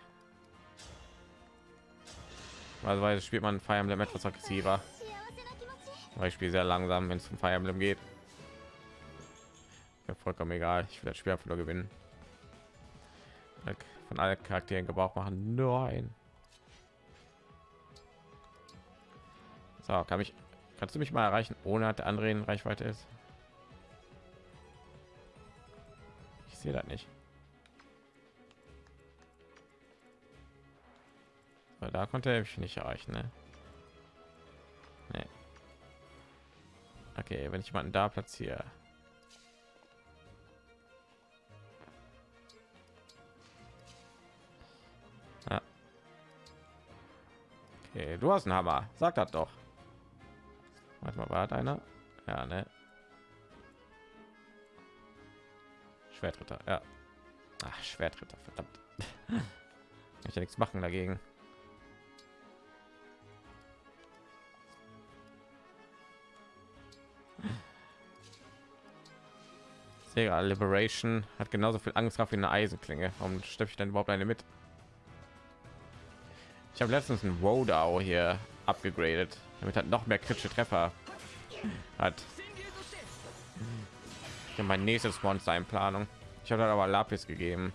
Also spielt man Fire Emblem etwas aggressiver. Spiele sehr langsam, wenn es zum Fire Emblem geht. Mir vollkommen egal. Ich will das Spiel einfach nur gewinnen. Von allen Charakteren Gebrauch machen. Nein. So, kann mich, kannst du mich mal erreichen, ohne dass der andere in Reichweite ist? Sehe das nicht. Aber da konnte er mich nicht erreichen, ne? Nee. Okay, wenn ich jemanden da platziere. Okay, du hast einen Hammer. Sag das doch. Warte mal, war einer? Ja, ne? Schwertritter, ja. Ach, Schwertritter, verdammt. ich ja nichts machen dagegen. Sega Liberation hat genauso viel Angstkraft wie eine Eisenklinge. Warum stöpfe ich dann überhaupt eine mit? Ich habe letztens ein Rodau hier abgegradet, damit hat noch mehr kritische Treffer hat. Ja, mein nächstes Monster in Planung. Ich habe aber Lapis gegeben.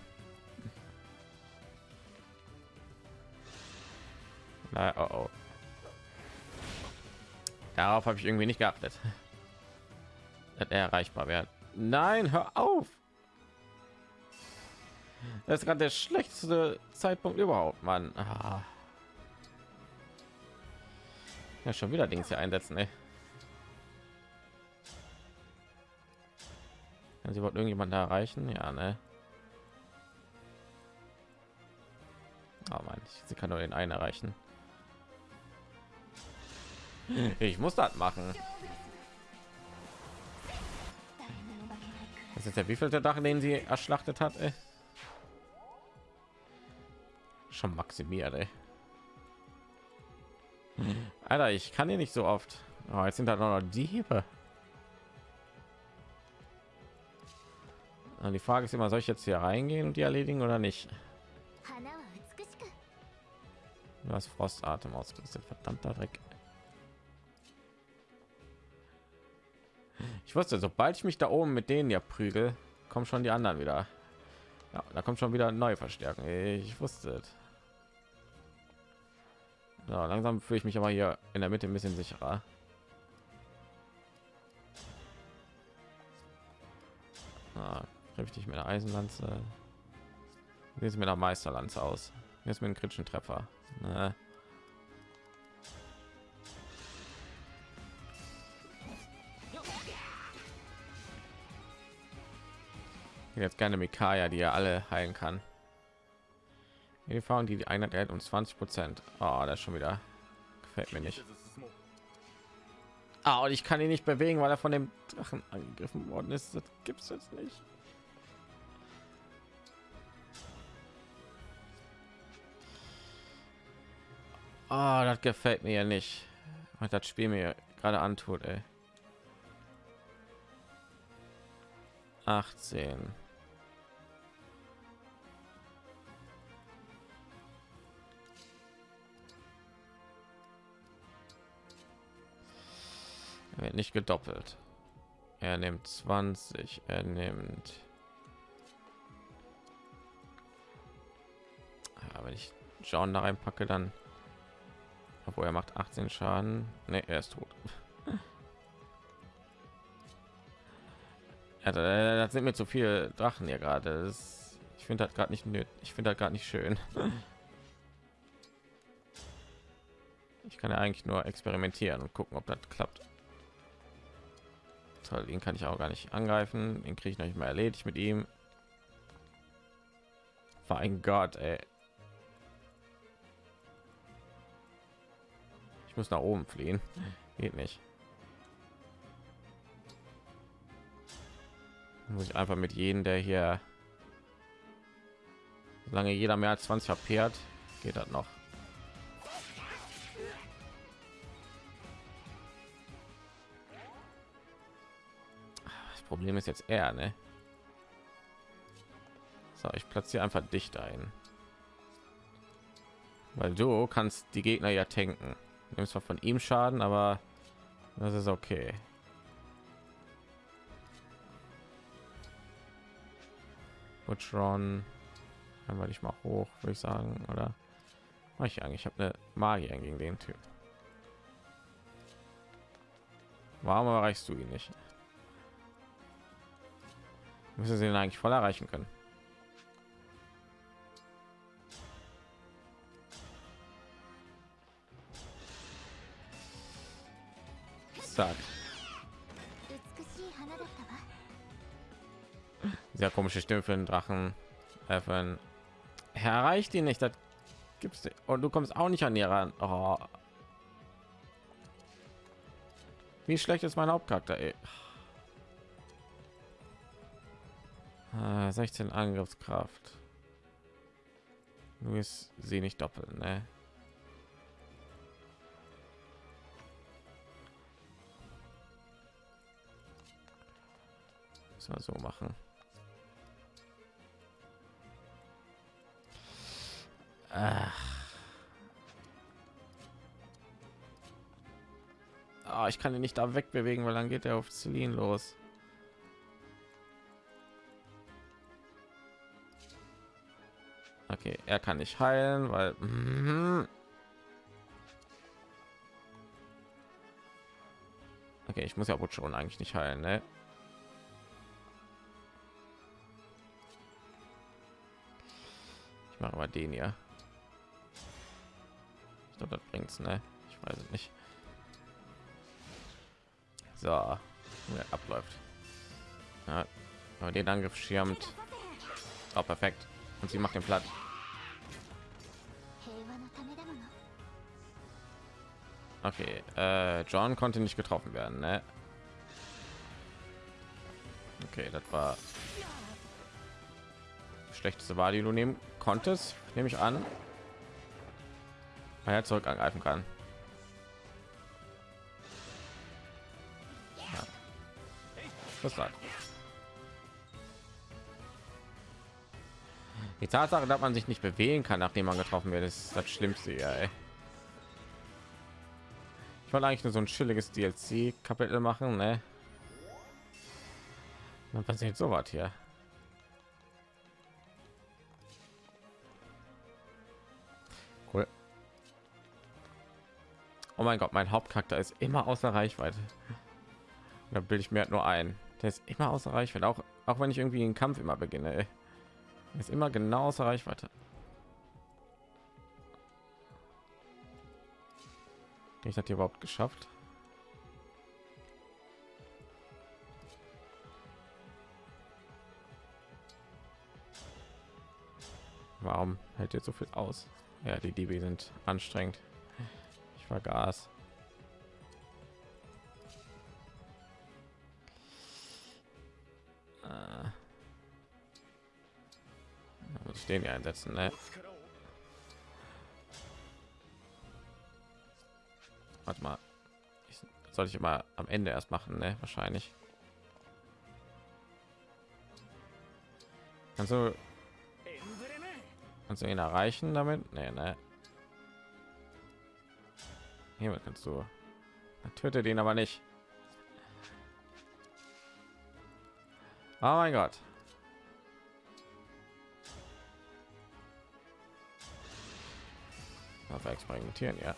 Na, oh, oh. Darauf habe ich irgendwie nicht geachtet. Dass er erreichbar wird. Nein, hör auf. Das ist gerade der schlechteste Zeitpunkt überhaupt, Mann. Ah. Ja, schon wieder Dings hier einsetzen, ey. Ja, sie wollten irgendjemand da erreichen, ja, ne? Oh Mann, sie kann nur den einen erreichen. Ich muss das machen. Das ist der wievielte Dach, den sie erschlachtet hat. Ey? Schon maximiert. Ey. Alter, ich kann hier nicht so oft. Oh, jetzt sind da noch Diebe. Und die Frage ist immer, soll ich jetzt hier reingehen und die erledigen oder nicht? Du hast Frostatem ausgerüstet, verdammter Dreck. Ich wusste, sobald ich mich da oben mit denen ja prügel, kommen schon die anderen wieder. Ja, da kommt schon wieder neue Verstärkung. Ich wusste. So, langsam fühle ich mich aber hier in der Mitte ein bisschen sicherer. Ah, richtig mit der Eisenlanze. Sieht mit der Meisterlanze aus? Jetzt mit einem kritischen Treffer. Ne? Jetzt gerne Mikaya, die ja alle heilen kann. Die Erfahrung, die Einheit hält, um 20 Prozent. Oh, das ist schon wieder gefällt mir nicht. Ah, und ich kann ihn nicht bewegen, weil er von dem Drachen angegriffen worden ist. Das gibt es jetzt nicht. Oh, das gefällt mir ja nicht. Was das Spiel mir gerade antut, ey. 18. Er wird nicht gedoppelt. Er nimmt 20, er nimmt. Ja, wenn ich John da reinpacke, dann obwohl er macht 18 Schaden. Ne, er ist tot. ja, das sind mir zu viele Drachen hier gerade. Ich finde das gerade nicht nötig. Ich finde das gerade nicht schön. ich kann ja eigentlich nur experimentieren und gucken, ob das klappt. Toll, den kann ich auch gar nicht angreifen. Den kriege ich noch nicht mal erledigt mit ihm. Mein Gott, ey. Ich muss nach oben fliehen. Geht nicht. Muss ich einfach mit jedem, der hier solange jeder mehr als 20 HP hat, geht das noch. Das Problem ist jetzt er, ne? So, ich platziere einfach dicht ein. Weil du kannst die Gegner ja tanken nimmst zwar von ihm Schaden, aber das ist okay. Butchron, einmal ich mal hoch, würde ich sagen, oder? Mach ich eigentlich, ich habe eine Magie gegen den Typ. Warum erreichst du ihn nicht? Müssen sie ihn eigentlich voll erreichen können. Zack. Sehr komische Stimme für einen Drachen. Äh, erreicht ihn nicht. Das gibt's nicht. und du kommst auch nicht an ihr ran. Oh. Wie schlecht ist mein Hauptcharakter? Ey. 16 ah, Angriffskraft. Du ist sie nicht doppelt, ne? Müssen wir so machen. Ach. Oh, ich kann ihn nicht da wegbewegen, weil dann geht er auf Celine los. Okay, er kann nicht heilen, weil mhm. okay, ich muss ja wohl schon eigentlich nicht heilen, ne? Machen wir den ja ich glaube das bringt's ne? Ich weiß es nicht. So ja, abläuft. Ja, aber den angriff schirmt auch perfekt. Und sie macht den platt okay äh, john konnte nicht getroffen werden ne? okay das war schlechteste war die du nehmen konntest nehme ich an weil er zurück angreifen kann ja. das sagt die tatsache dass man sich nicht bewegen kann nachdem man getroffen wird ist das schlimmste ey. ich wollte eigentlich nur so ein chilliges dlc kapitel machen ne? dann passiert so was hier oh mein gott mein hauptcharakter ist immer außer reichweite da bilde ich mir halt nur ein der ist immer außer reichweite auch auch wenn ich irgendwie einen kampf immer beginne ey. ist immer genau außer reichweite ich hatte überhaupt geschafft Warum hält jetzt so viel aus? Ja, die DB sind anstrengend. Vergaß. Äh. Muss den hier einsetzen, ne? Warte mal. Ich, soll ich immer am Ende erst machen, ne? Wahrscheinlich. Kannst du kannst du ihn erreichen damit? Nee, ne. Hier kannst du. Töte den aber nicht. Oh mein Gott. Auf experimentieren, ja.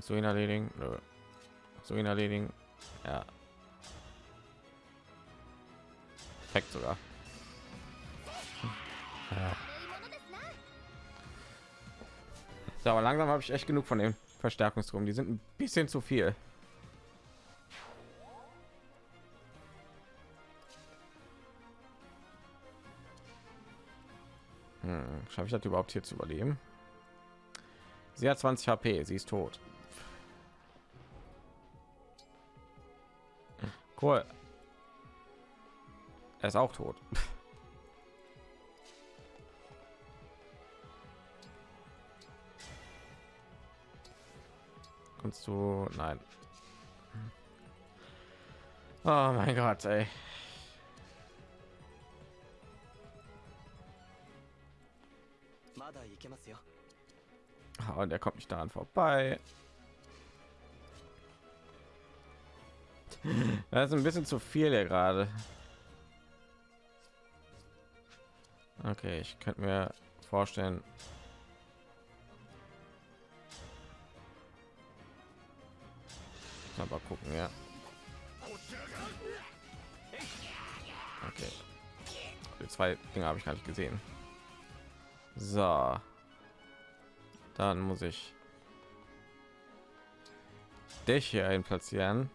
So ihn erledigen? So ihn erledigen? Ja. Perfekt sogar. Ja. So, aber langsam habe ich echt genug von dem Verstärkungsturm. Die sind ein bisschen zu viel. Hm, Schaffe ich das überhaupt hier zu überleben? Sie hat 20 HP, sie ist tot. Cool. Er ist auch tot. Kannst du? Nein. Oh mein Gott, ey. Und er kommt nicht daran vorbei. Das ist ein bisschen zu viel hier gerade. Okay, ich könnte mir vorstellen. Aber gucken, ja. Okay. Die zwei Dinge habe ich gar nicht gesehen. So. Dann muss ich dich hier ein platzieren.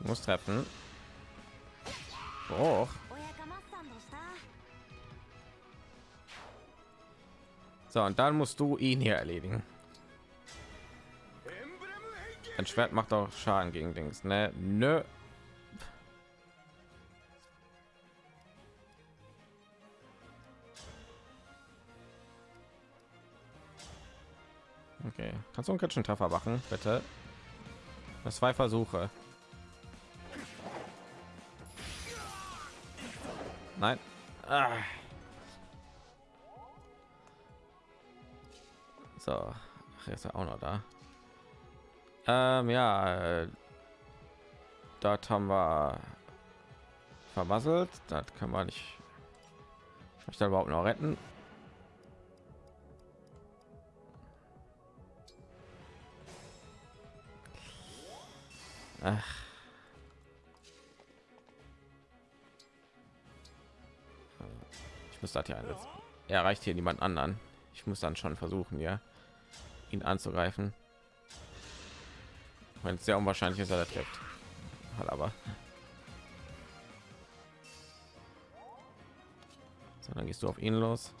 Muss treffen. Oh. So, und dann musst du ihn hier erledigen. Ein Schwert macht auch Schaden gegen Dings, ne? Nö. Okay, kannst du einen kritischen Treffer machen, bitte? Das zwei Versuche. Nein. Ah. So, Ach, ist er auch noch da. Ähm, ja, äh, dort haben wir vermasselt. Das kann man nicht. Ich da überhaupt noch retten? Ach. Ich muss das hier einsetzen. Er erreicht hier niemand anderen. Ich muss dann schon versuchen, ja, ihn anzugreifen. Wenn es sehr unwahrscheinlich ist, er trifft. Hat aber. So, dann gehst du auf ihn los.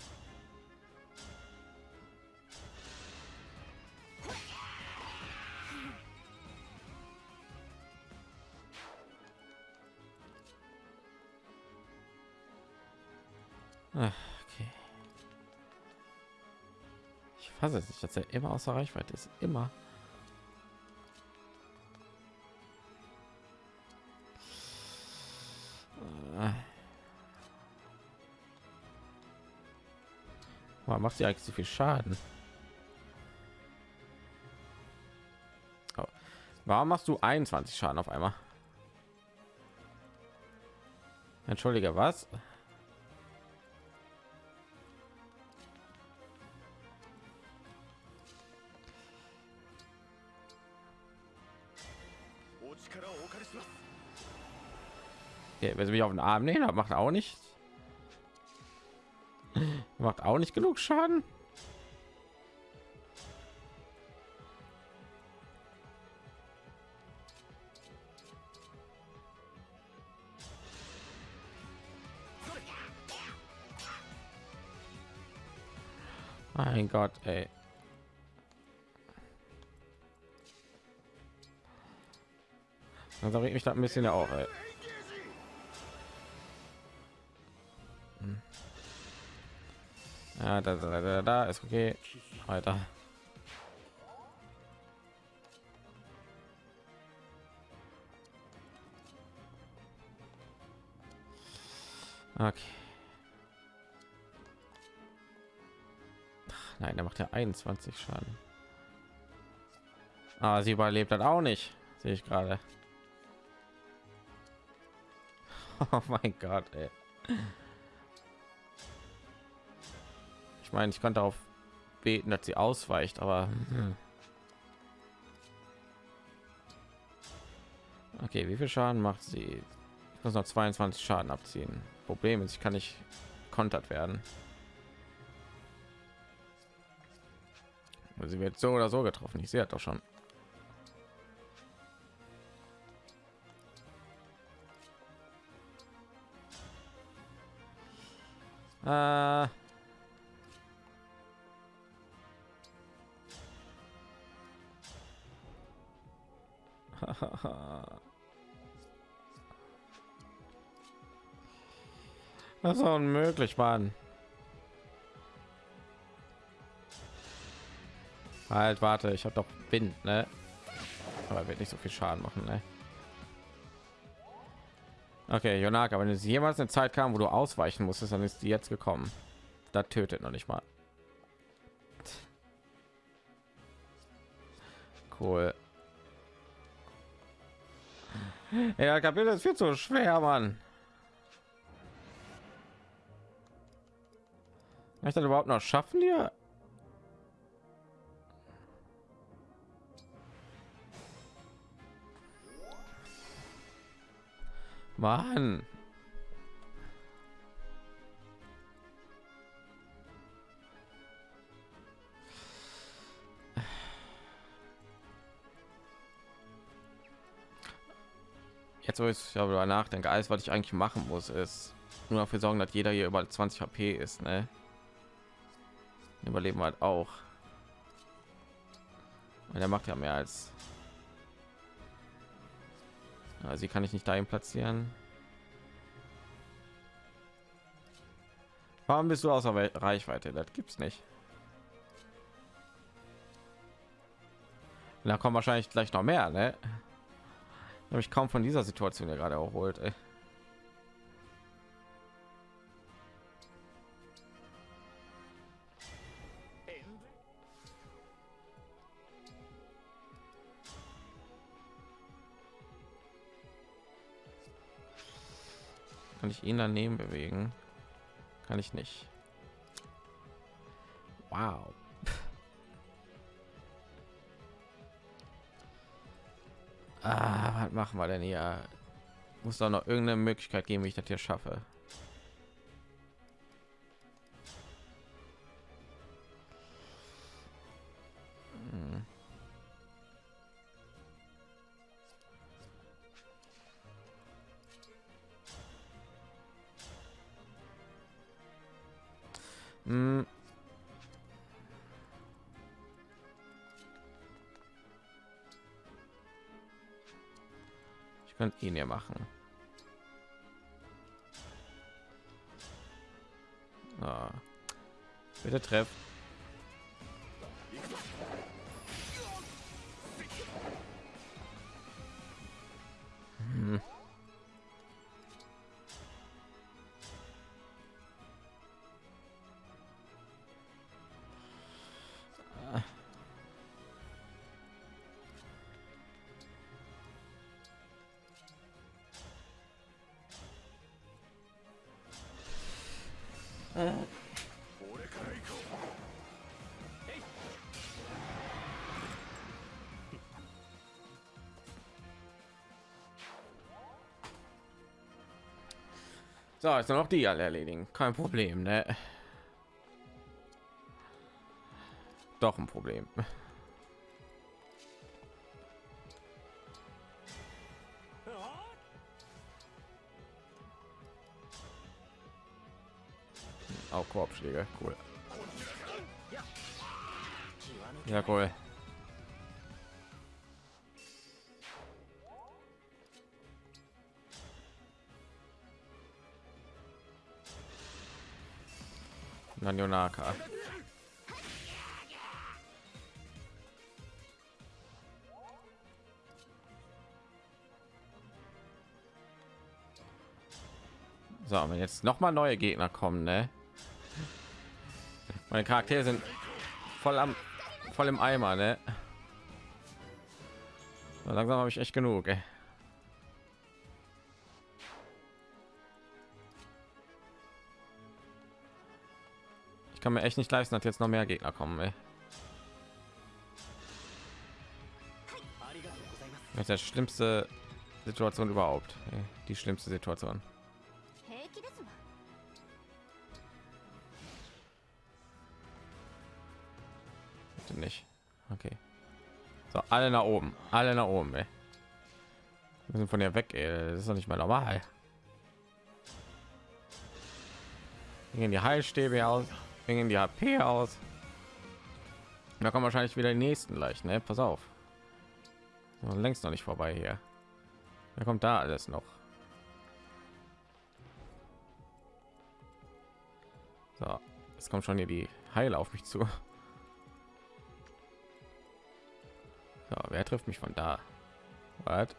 Ach, okay. Ich fasse es nicht, dass er immer außer Reichweite ist. Immer. Warum macht sie eigentlich so viel Schaden? Oh. Warum machst du 21 Schaden auf einmal? Entschuldige, was? Ja, wenn sie mich auf den Arm nehmen, macht auch nicht. Macht auch nicht genug Schaden. Mein Gott, ey. Dann sorge ich mich da ein bisschen auch, ey. Ja, da, da, da, da ist okay. Weiter. Okay. Nein, der macht ja 21 Schaden. Ah, sie überlebt dann auch nicht, sehe ich gerade. Oh mein Gott, ey. Ich meine, ich konnte darauf beten, dass sie ausweicht, aber hm. okay, wie viel Schaden macht sie? Ich muss noch 22 Schaden abziehen. Problem ist, ich kann nicht kontert werden. Sie wird so oder so getroffen. Ich sehe doch schon. Äh Das ist unmöglich, Mann. Halt, warte, ich habe doch Wind, ne? Aber wird nicht so viel Schaden machen, ne? Okay, Jonaka, wenn es jemals eine Zeit kam, wo du ausweichen musstest, dann ist die jetzt gekommen. Da tötet noch nicht mal. Cool. Ja, Kapitel ist viel zu schwer, Mann. ich das überhaupt noch schaffen hier Mann. Jetzt, wo ich darüber nachdenke, alles, was ich eigentlich machen muss, ist nur dafür sorgen, dass jeder hier über 20 HP ist. Ne? Überleben halt auch. Und er macht ja mehr als also sie kann ich nicht dahin platzieren. Warum bist du außer Reichweite? Das gibt's nicht. Da kommen wahrscheinlich gleich noch mehr, ne? Habe kaum von dieser Situation ja gerade erholt. Ey. Kann ich ihn daneben bewegen? Kann ich nicht. Wow. Ah, was machen wir denn hier? Muss doch noch irgendeine Möglichkeit geben, wie ich das hier schaffe. Könnte ihn ja machen. Ah. Bitte treffen. So, ist noch die alle erledigen. Kein Problem, ne? Doch ein Problem. Auch Korbschläge, cool. Ja, cool. Nanionaka. So, wenn jetzt noch mal neue Gegner kommen, ne? Meine Charaktere sind voll am voll im Eimer, ne? Langsam habe ich echt genug, ey. kann mir echt nicht leisten, dass jetzt noch mehr Gegner kommen. Ey. Das ist der schlimmste Situation überhaupt. Ey. Die schlimmste Situation. Bitte nicht. Okay. So, alle nach oben. Alle nach oben, ey. Wir sind von der weg, ey. Das ist doch nicht mal normal. Gehen die Heilstäbe aus gehen die HP aus. Da kommen wahrscheinlich wieder die nächsten gleich, ne? Pass auf. Längst noch nicht vorbei hier. Da kommt da alles noch. So, es kommt schon hier die Heil auf mich zu. So, wer trifft mich von da? Was?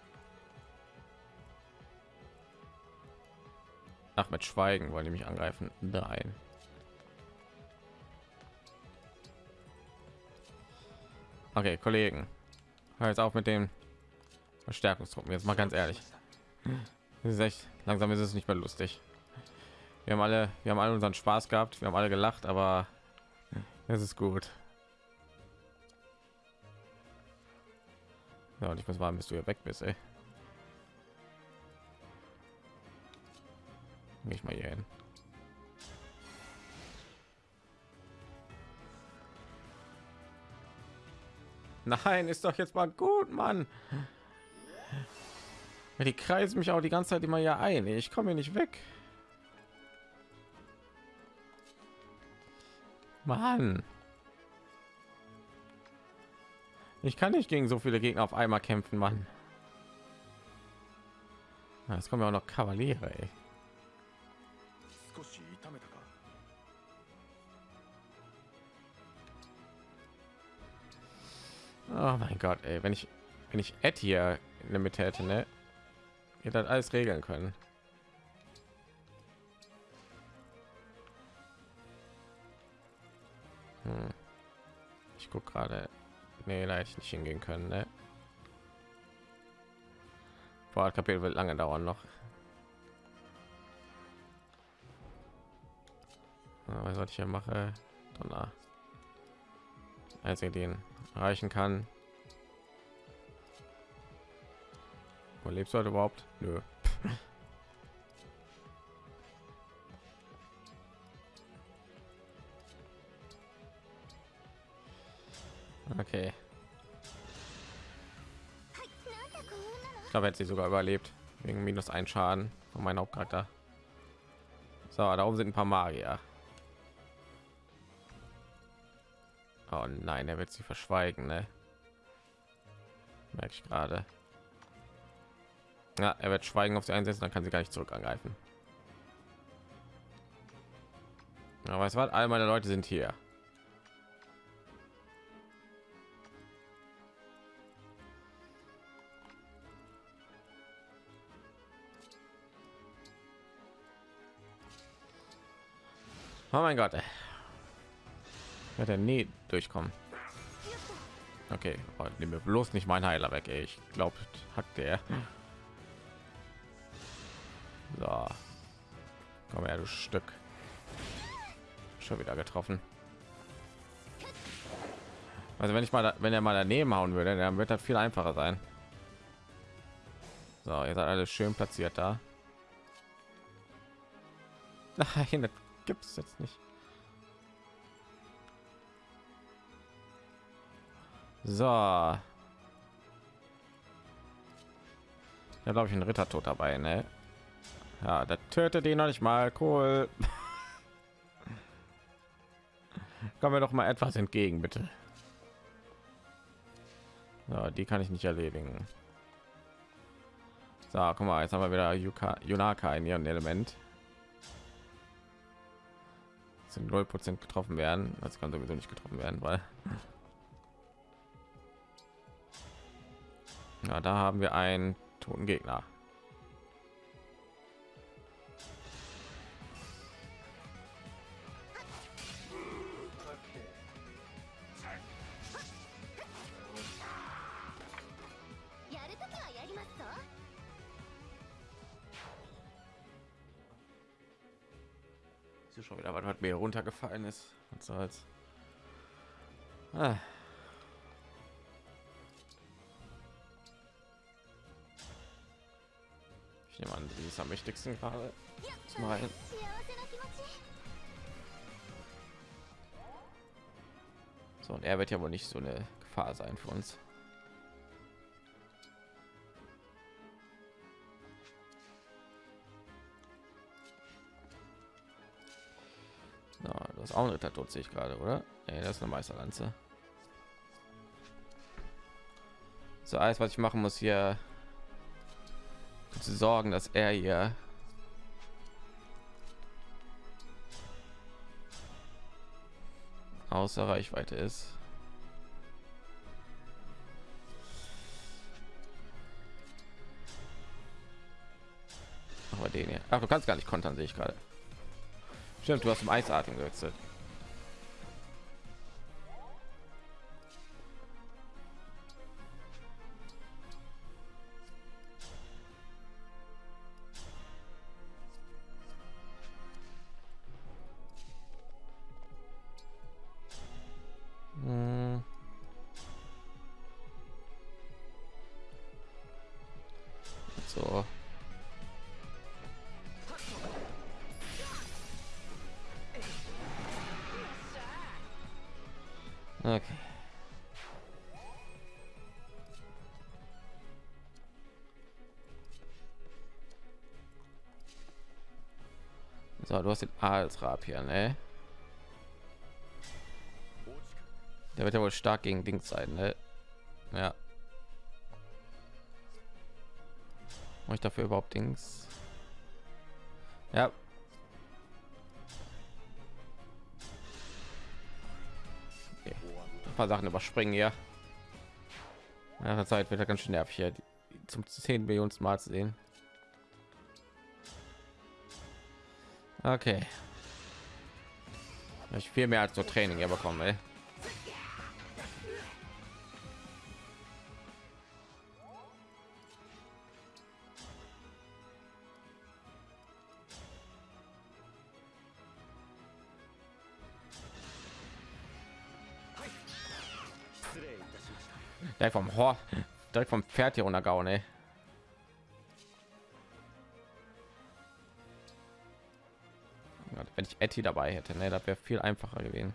Ach, mit Schweigen wollen die mich angreifen. Nein. Okay, Kollegen. Hör jetzt auf mit dem Verstärkungstruppen. Jetzt mal ganz ehrlich. Das ist echt, langsam ist es nicht mehr lustig. Wir haben alle, wir haben alle unseren Spaß gehabt. Wir haben alle gelacht, aber es ist gut. Ja, und ich muss warten, bis du hier weg bist, ey. Ich mal hier hin. Nein, ist doch jetzt mal gut, Mann. Die kreisen mich auch die ganze Zeit immer ja ein. Ich komme hier nicht weg. Mann. Ich kann nicht gegen so viele Gegner auf einmal kämpfen, Mann. Es kommen ja auch noch Kavaliere, ey. Oh mein Gott, ey, wenn ich wenn ich Ed hier in der Mitte hätte, ne, hätte das alles regeln können. Hm. Ich guck gerade, nee, da hätte ich nicht hingehen können, ne. Boah, das Kapitel wird lange dauern noch. Was sollte ich hier mache? Donner. Einzige, den erreichen kann. Wo lebst du heute überhaupt? Nö. Okay. Ich glaube, hätte sie sogar überlebt. Wegen minus ein Schaden von meinem Hauptcharakter. So, da oben sind ein paar Magier. Oh nein, er wird sie verschweigen, ne? Merke ich gerade. Ja, er wird schweigen auf sie einsetzen, dann kann sie gar nicht zurück angreifen. Aber es war all meine Leute sind hier. Oh mein Gott. Wird er nie durchkommen. Okay, oh, nimm mir bloß nicht mein Heiler weg. Ey. Ich glaube, hat der. So. Komm her, du Stück. Schon wieder getroffen. Also wenn ich mal, da, wenn er mal daneben hauen würde, dann wird das viel einfacher sein. So, ihr seid alles schön platziert da. Nein, das gibt es jetzt nicht. So. Ja, glaube ich, ein Ritter tot dabei, ne? Ja, der tötet ihn noch nicht mal. Cool. Kommen wir doch mal etwas entgegen, bitte. Ja, die kann ich nicht erledigen. So, guck mal, jetzt haben wir wieder Yuka, Yunaka in ihrem Element. Sind 0% getroffen werden. Das kann sowieso nicht getroffen werden, weil ja, da haben wir einen toten Gegner. schon wieder was, was mir runtergefallen ist. Was soll's. Ah. Ich nehme an, sie ist am wichtigsten gerade. Mal. So, und er wird ja wohl nicht so eine Gefahr sein für uns. No, das ist auch ein Ritter tot sehe ich gerade, oder? Nee, das ist eine Meisterlanze. So alles, was ich machen muss hier zu sorgen, dass er hier außer Reichweite ist. Aber den hier. Ach, du kannst gar nicht kontern, sehe ich gerade. Stimmt, du hast zum Eisatmen gewechselt. Du hast den Adelsrab hier, ne? Der wird ja wohl stark gegen Dings sein, ne? Ja. Mache ich dafür überhaupt Dings? Ja. Okay. Ein paar Sachen überspringen hier. Nach der Zeit wird er ganz schön nervig hier zum 10 Millionen Mal zu sehen. Okay. Ich viel mehr als so Training hier bekommen, ey. Direkt vom Hor direkt vom Pferd hier runtergehauen, ey. Wenn ich Etty dabei hätte, ne, das wäre viel einfacher gewesen.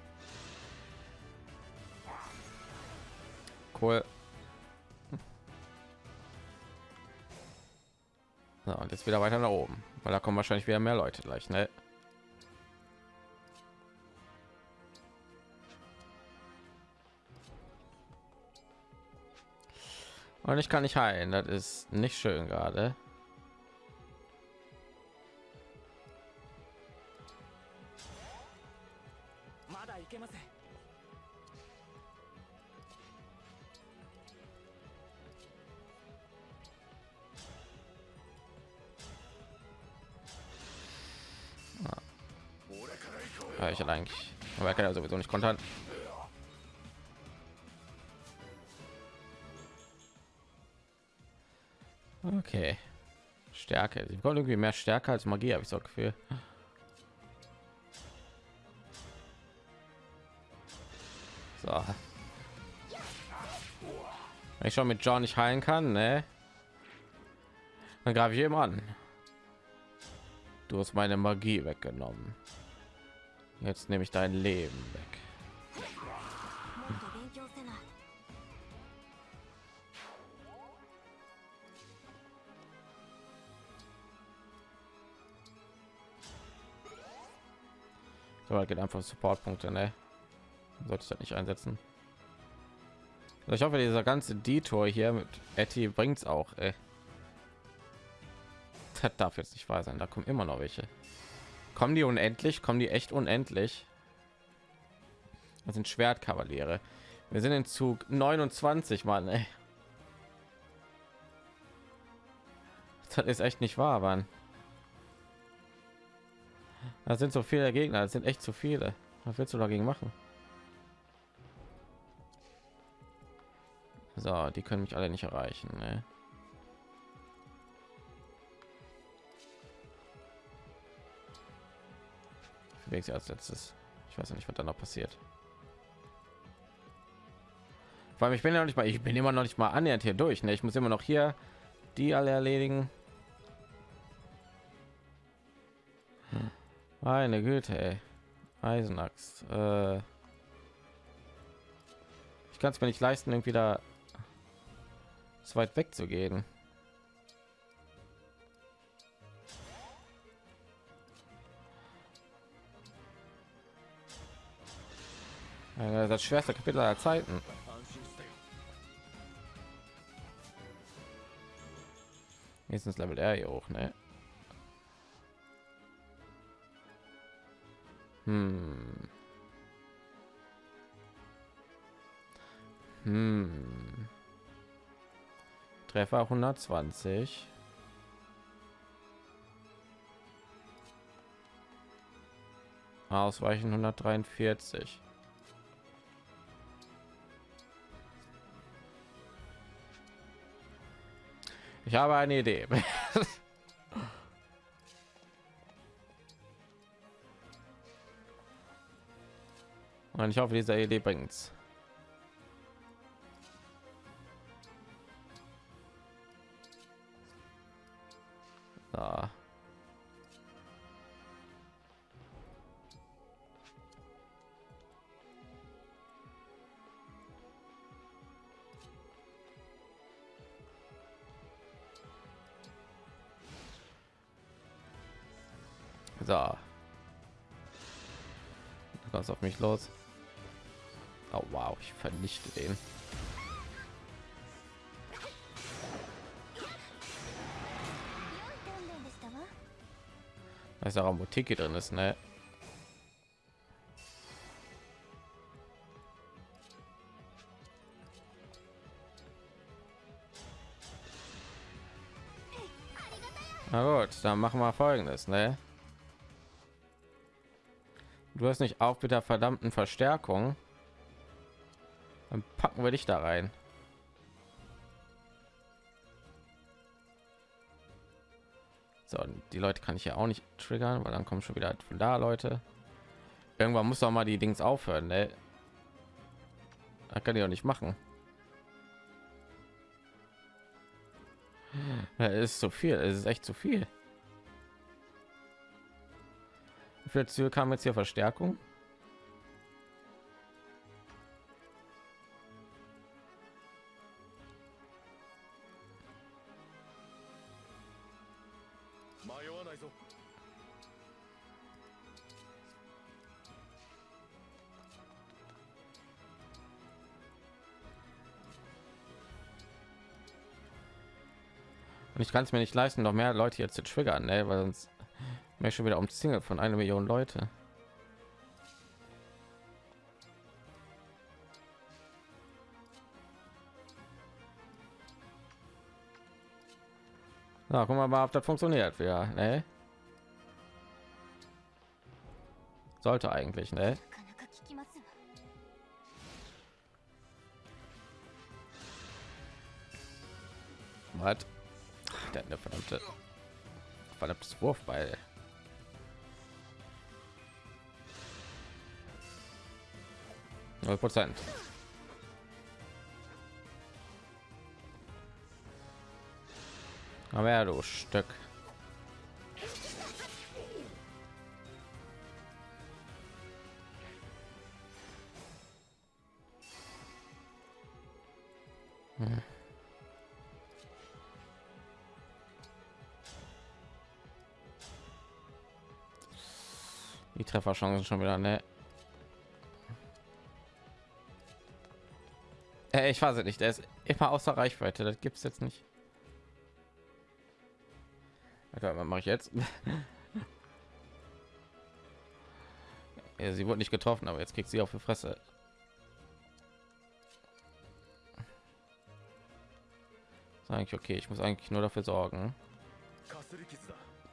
Cool. So, und jetzt wieder weiter nach oben, weil da kommen wahrscheinlich wieder mehr Leute gleich, ne? Und ich kann nicht heilen, das ist nicht schön gerade. Sowieso nicht kontern. Okay. Stärke. Sie bekommt irgendwie mehr Stärke als Magie, habe ich so Gefühl. So. Wenn ich schon mit John nicht heilen kann, ne? Dann greife ich ihm an. Du hast meine Magie weggenommen. Jetzt nehme ich dein Leben weg. So, geht einfach Supportpunkte, ne? Sollte ich das nicht einsetzen. Also ich hoffe, dieser ganze Detour hier mit Etty es auch. Ey. Das darf jetzt nicht wahr sein. Da kommen immer noch welche. Kommen die unendlich? Kommen die echt unendlich? Das sind Schwertkavaliere. Wir sind in Zug 29, Mann. Ey. Das ist echt nicht wahr, Mann. Das sind so viele Gegner. Das sind echt zu viele. Was willst du dagegen machen? So, die können mich alle nicht erreichen. Ne? Ich als letztes. Ich weiß nicht, was dann noch passiert. Vor allem, ich bin ja noch nicht mal, ich bin immer noch nicht mal annähernd hier durch. Ne? Ich muss immer noch hier die alle erledigen. Meine Güte, ey. Eisenaxt. Äh ich kann es mir nicht leisten, irgendwie da so weit weg zu gehen. Das schwerste Kapitel aller Zeiten. Jetzt Level R hier hoch, ne? Hm. Hm. Treffer 120. Ausweichen 143. Ich habe eine Idee. Und ich hoffe, diese Idee bringt's. Mich los. Oh wow, ich vernichte den. Ist auch Mutiki drin ist, ne? Na gut, dann machen wir folgendes, ne? Du hast nicht auf mit der verdammten Verstärkung. Dann packen wir dich da rein. So, die Leute kann ich ja auch nicht triggern, weil dann kommen schon wieder von da Leute. Irgendwann muss doch mal die Dings aufhören, ne? Das kann ich auch nicht machen. Es ist zu viel, es ist echt zu viel. Züge kam jetzt hier Verstärkung? Und ich kann es mir nicht leisten, noch mehr Leute jetzt zu triggern, ne? weil sonst mir schon wieder um Single von einer Million Leute. Na, guck mal, mal ob das funktioniert. Ja, ne? Sollte eigentlich, ne? Was? Der verdammte verdammtes Wurfball. Null Prozent. Aber ja, du Stück. Hm. Die Trefferchancen schon wieder, ne? Äh, ich weiß nicht. Der ist immer außer Reichweite. Das gibt es jetzt nicht. Alter, was mache ich jetzt? ja, sie wurde nicht getroffen, aber jetzt kriegt sie auf die Fresse. Ist eigentlich okay. Ich muss eigentlich nur dafür sorgen.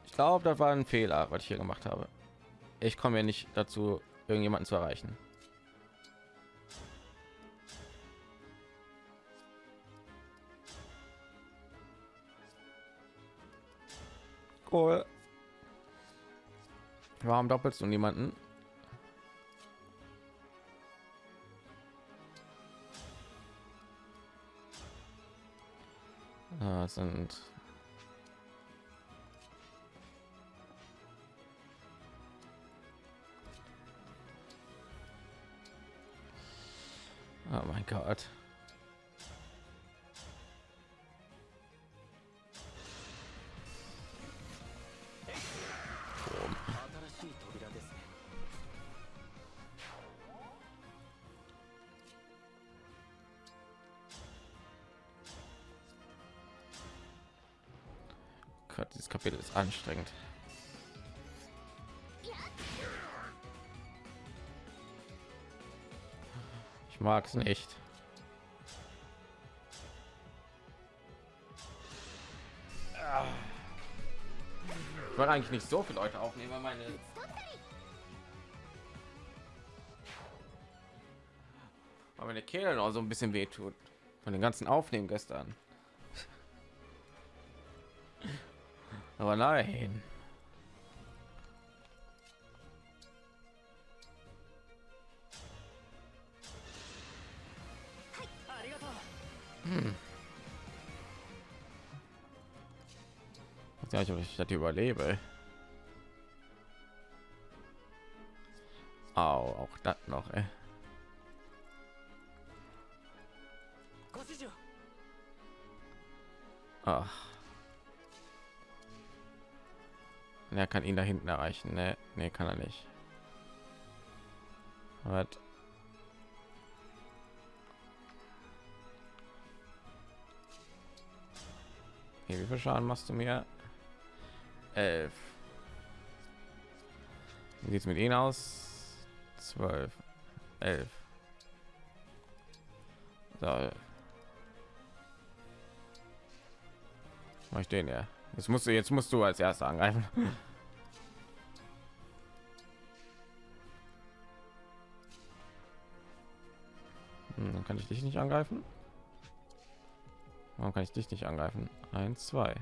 Ich glaube, das war ein Fehler, was ich hier gemacht habe. Ich komme ja nicht dazu, irgendjemanden zu erreichen. Cool. Warum doppelst du niemanden? Ah, sind Oh mein Gott. Dieses Kapitel ist anstrengend. Ich mag es nicht. Ich wollte eigentlich nicht so viele Leute aufnehmen, weil meine weil meine Kehle noch so ein bisschen wehtut von den ganzen Aufnehmen gestern. Aber nein. Hm. Ich weiß nicht, ob ich das überlebe. Au, auch das noch, ey. Ach. Er kann ihn da hinten erreichen. Ne, nee, kann er nicht. Was? Okay, wie viel Schaden machst du mir? Elf. Wie sieht's mit ihnen aus? Zwölf. Elf. So. Mach ich den ja. Jetzt musst du jetzt musst du als erster angreifen. Hm, dann kann ich dich nicht angreifen. Warum kann ich dich nicht angreifen? Eins, zwei.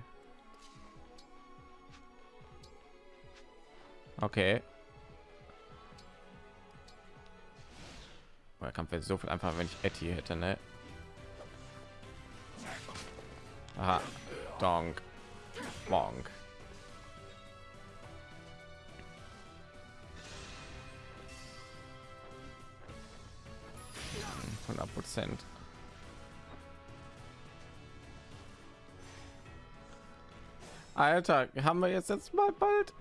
Okay. Der Kampf wäre so viel einfacher, wenn ich Etty hätte, ne? Aha. Donk. Hundert Prozent. Alter, haben wir jetzt jetzt mal bald?